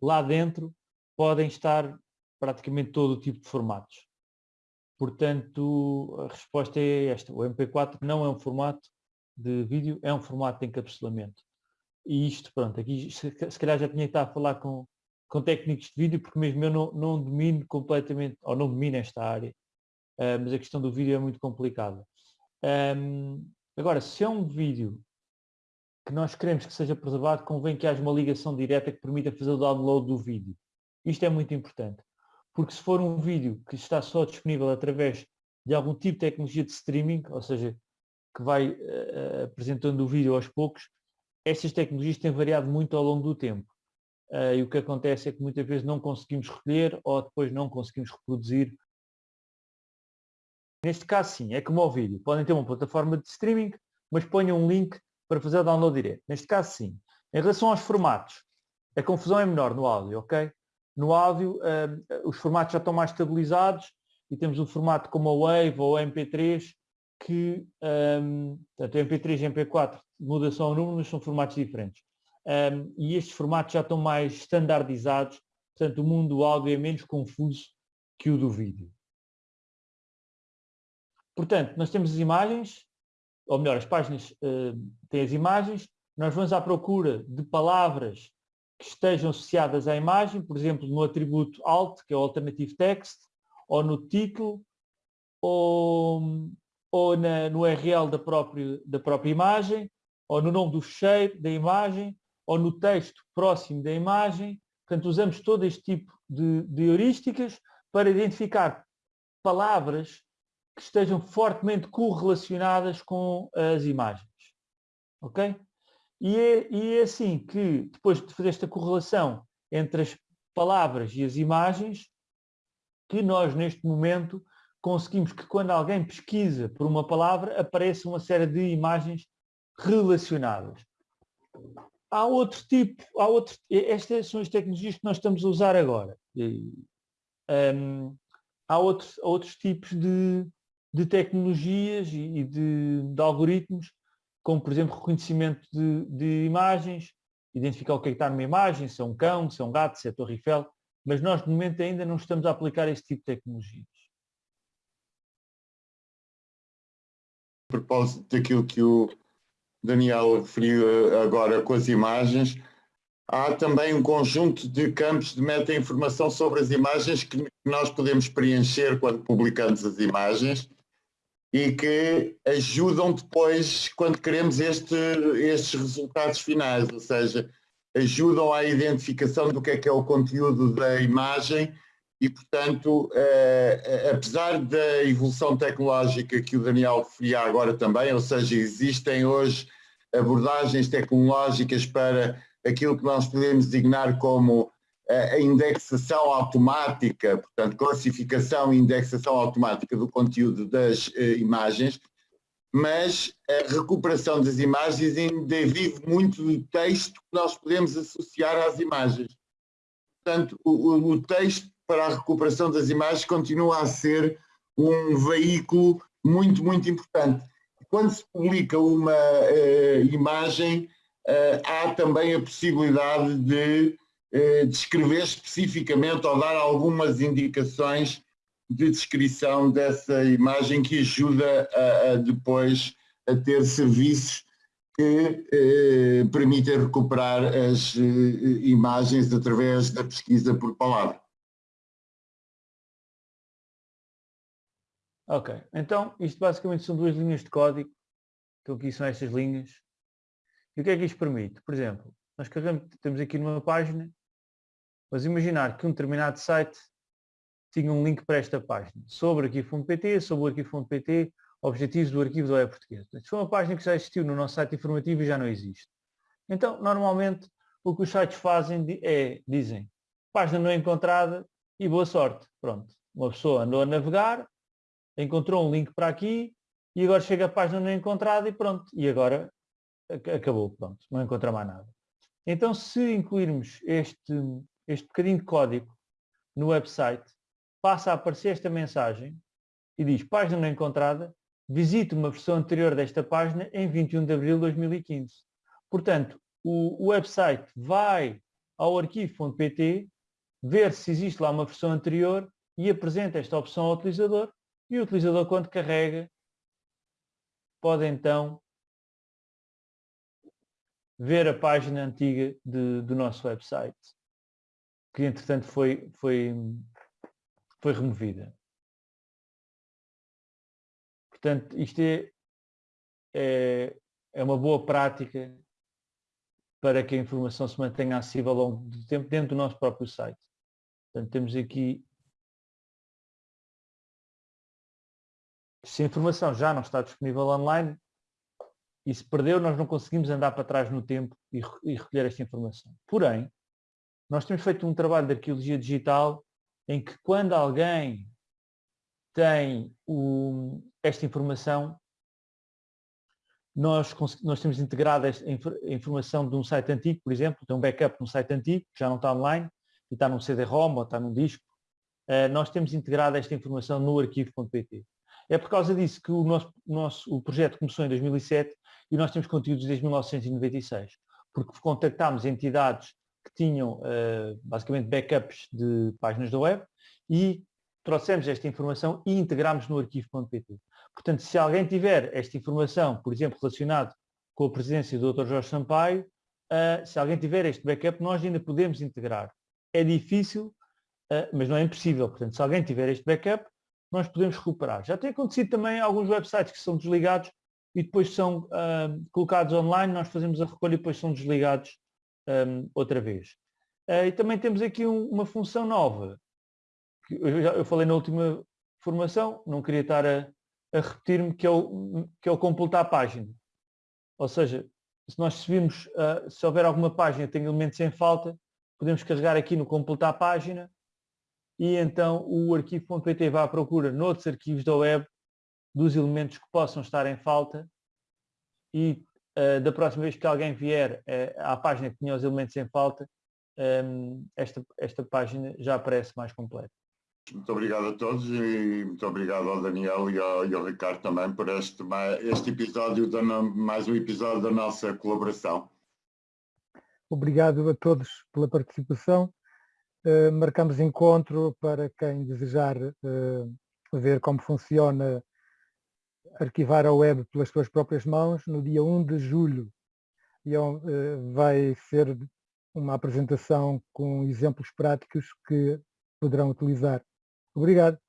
lá dentro podem estar praticamente todo o tipo de formatos. Portanto, a resposta é esta. O MP4 não é um formato de vídeo, é um formato de encapsulamento. E isto, pronto, aqui se, calhar já tinha que estar a falar com, com técnicos de vídeo, porque mesmo eu não, não domino completamente, ou não domino esta área, uh, mas a questão do vídeo é muito complicada. Um, agora, se é um vídeo que nós queremos que seja preservado, convém que haja uma ligação direta que permita fazer o download do vídeo. Isto é muito importante, porque se for um vídeo que está só disponível através de algum tipo de tecnologia de streaming, ou seja, que vai uh, apresentando o vídeo aos poucos, estas tecnologias têm variado muito ao longo do tempo. Uh, e o que acontece é que muitas vezes não conseguimos recolher ou depois não conseguimos reproduzir. Neste caso sim, é como o vídeo. Podem ter uma plataforma de streaming, mas ponham um link para fazer download direto. Neste caso sim. Em relação aos formatos, a confusão é menor no áudio, ok? No áudio uh, os formatos já estão mais estabilizados e temos um formato como a Wave ou a MP3 que, um, portanto, MP3 e MP4 muda só o número, mas são formatos diferentes um, e estes formatos já estão mais standardizados, portanto o mundo do áudio é menos confuso que o do vídeo. Portanto, nós temos as imagens, ou melhor, as páginas uh, têm as imagens, nós vamos à procura de palavras que estejam associadas à imagem, por exemplo, no atributo alt, que é o Alternative Text, ou no título, ou, ou na, no URL da própria, da própria imagem, ou no nome do fecheiro da imagem, ou no texto próximo da imagem. Portanto, usamos todo este tipo de, de heurísticas para identificar palavras que estejam fortemente correlacionadas com as imagens. Ok? E é, e é assim que, depois de fazer esta correlação entre as palavras e as imagens, que nós, neste momento, conseguimos que quando alguém pesquisa por uma palavra, apareça uma série de imagens relacionadas há outro tipo, há outro, estas são as tecnologias que nós estamos a usar agora. Um, há outros, outros tipos de, de tecnologias e de, de, algoritmos, como por exemplo reconhecimento de, de, imagens, identificar o que é que está numa imagem, se é um cão, se é um gato, se é a Torre Eiffel, mas nós de momento ainda não estamos a aplicar este tipo de tecnologias. Propósito daquilo que o Daniel referiu eh, agora com as imagens, há também um conjunto de campos de meta-informação sobre as imagens que nós podemos preencher quando publicamos as imagens e que ajudam depois quando queremos este, estes resultados finais, ou seja, ajudam à identificação do que é que é o conteúdo da imagem e, portanto, eh, eh apesar da evolução tecnológica que o Daniel referia agora também, ou seja, existem hoje abordagens tecnológicas para aquilo que nós podemos designar como a indexação automática, portanto, classificação e indexação automática do conteúdo das imagens, mas a recuperação das imagens ainda vive muito do texto que nós podemos associar às imagens. Portanto, o, o texto para a recuperação das imagens continua a ser um veículo muito, muito importante. Quando se publica uma uh, imagem, uh, há também a possibilidade de uh, descrever especificamente ou dar algumas indicações de descrição dessa imagem que ajuda a, a depois a ter serviços que eh, permitem recuperar as eh, imagens através da pesquisa por palavra. Ok, então isto basicamente são duas linhas de código, então aqui são estas linhas. E o que é que isto permite? Por exemplo, nós carregamos, temos aqui numa página, mas imaginar que um determinado site tinha um link para esta página, sobre aqui fundo PT, sobre aqui fundo PT, objetivos do arquivo do web português. Se foi uma página que já existiu no nosso site informativo e já não existe. Então, normalmente, o que os sites fazem é, dizem, página não encontrada e boa sorte. Pronto. Uma pessoa andou a navegar, encontrou um link para aqui e agora chega a página não encontrada e pronto. E agora acabou, pronto. Não encontra mais nada. Então, se incluirmos este, este bocadinho de código no website, passa a aparecer esta mensagem e diz página não encontrada, visite uma versão anterior desta página em 21 de abril de 2015. Portanto, o, o website vai ao arquivo.pt ver se existe lá uma versão anterior e apresenta esta opção ao utilizador e o utilizador quando carrega pode então ver a página antiga de, do nosso website que entretanto foi, foi, foi removida. Portanto, isto é, é, é uma boa prática para que a informação se mantenha acessível ao longo do tempo dentro do nosso próprio site. Portanto, temos aqui se a informação já não está disponível online e se perdeu, nós não conseguimos andar para trás no tempo e, e recolher esta informação. Porém, nós temos feito um trabalho de arqueologia digital em que quando alguém tem o, esta informação, nós, nós temos integrado a informação de um site antigo, por exemplo, tem um backup num site antigo, que já não está online, e está num CD-ROM ou está num disco, uh, nós temos integrado esta informação no arquivo.pt. É por causa disso que o nosso, nosso o projeto começou em 2007 e nós temos conteúdos desde 1996, porque contactámos entidades que tinham uh, basicamente backups de páginas da web e trouxemos esta informação e integramos no arquivo.pt. Portanto, se alguém tiver esta informação, por exemplo, relacionado com a presidência do Dr. Jorge Sampaio, uh, se alguém tiver este backup, nós ainda podemos integrar. É difícil, uh, mas não é impossível. Portanto, se alguém tiver este backup, nós podemos recuperar. Já tem acontecido também alguns websites que são desligados e depois são uh, colocados online, nós fazemos a recolha e depois são desligados um, outra vez. Uh, e também temos aqui um, uma função nova. Eu, já, eu falei na última formação, não queria estar a, a repetir-me, que, é o, que é o completar a página. Ou seja, se nós subimos, uh, se houver alguma página que tem elementos em falta, podemos carregar aqui no completar a página e então o arquivo.pt vai à procura noutros arquivos da web dos elementos que possam estar em falta e uh, da próxima vez que alguém vier uh, à página que tinha os elementos em falta, um, esta, esta página já aparece mais completa. Muito obrigado a todos e muito obrigado ao Daniel e ao, e ao Ricardo também por este, este episódio, da, mais um episódio da nossa colaboração. Obrigado a todos pela participação. Uh, marcamos encontro para quem desejar uh, ver como funciona arquivar a web pelas suas próprias mãos no dia 1 de julho. E uh, vai ser uma apresentação com exemplos práticos que poderão utilizar. Obrigado.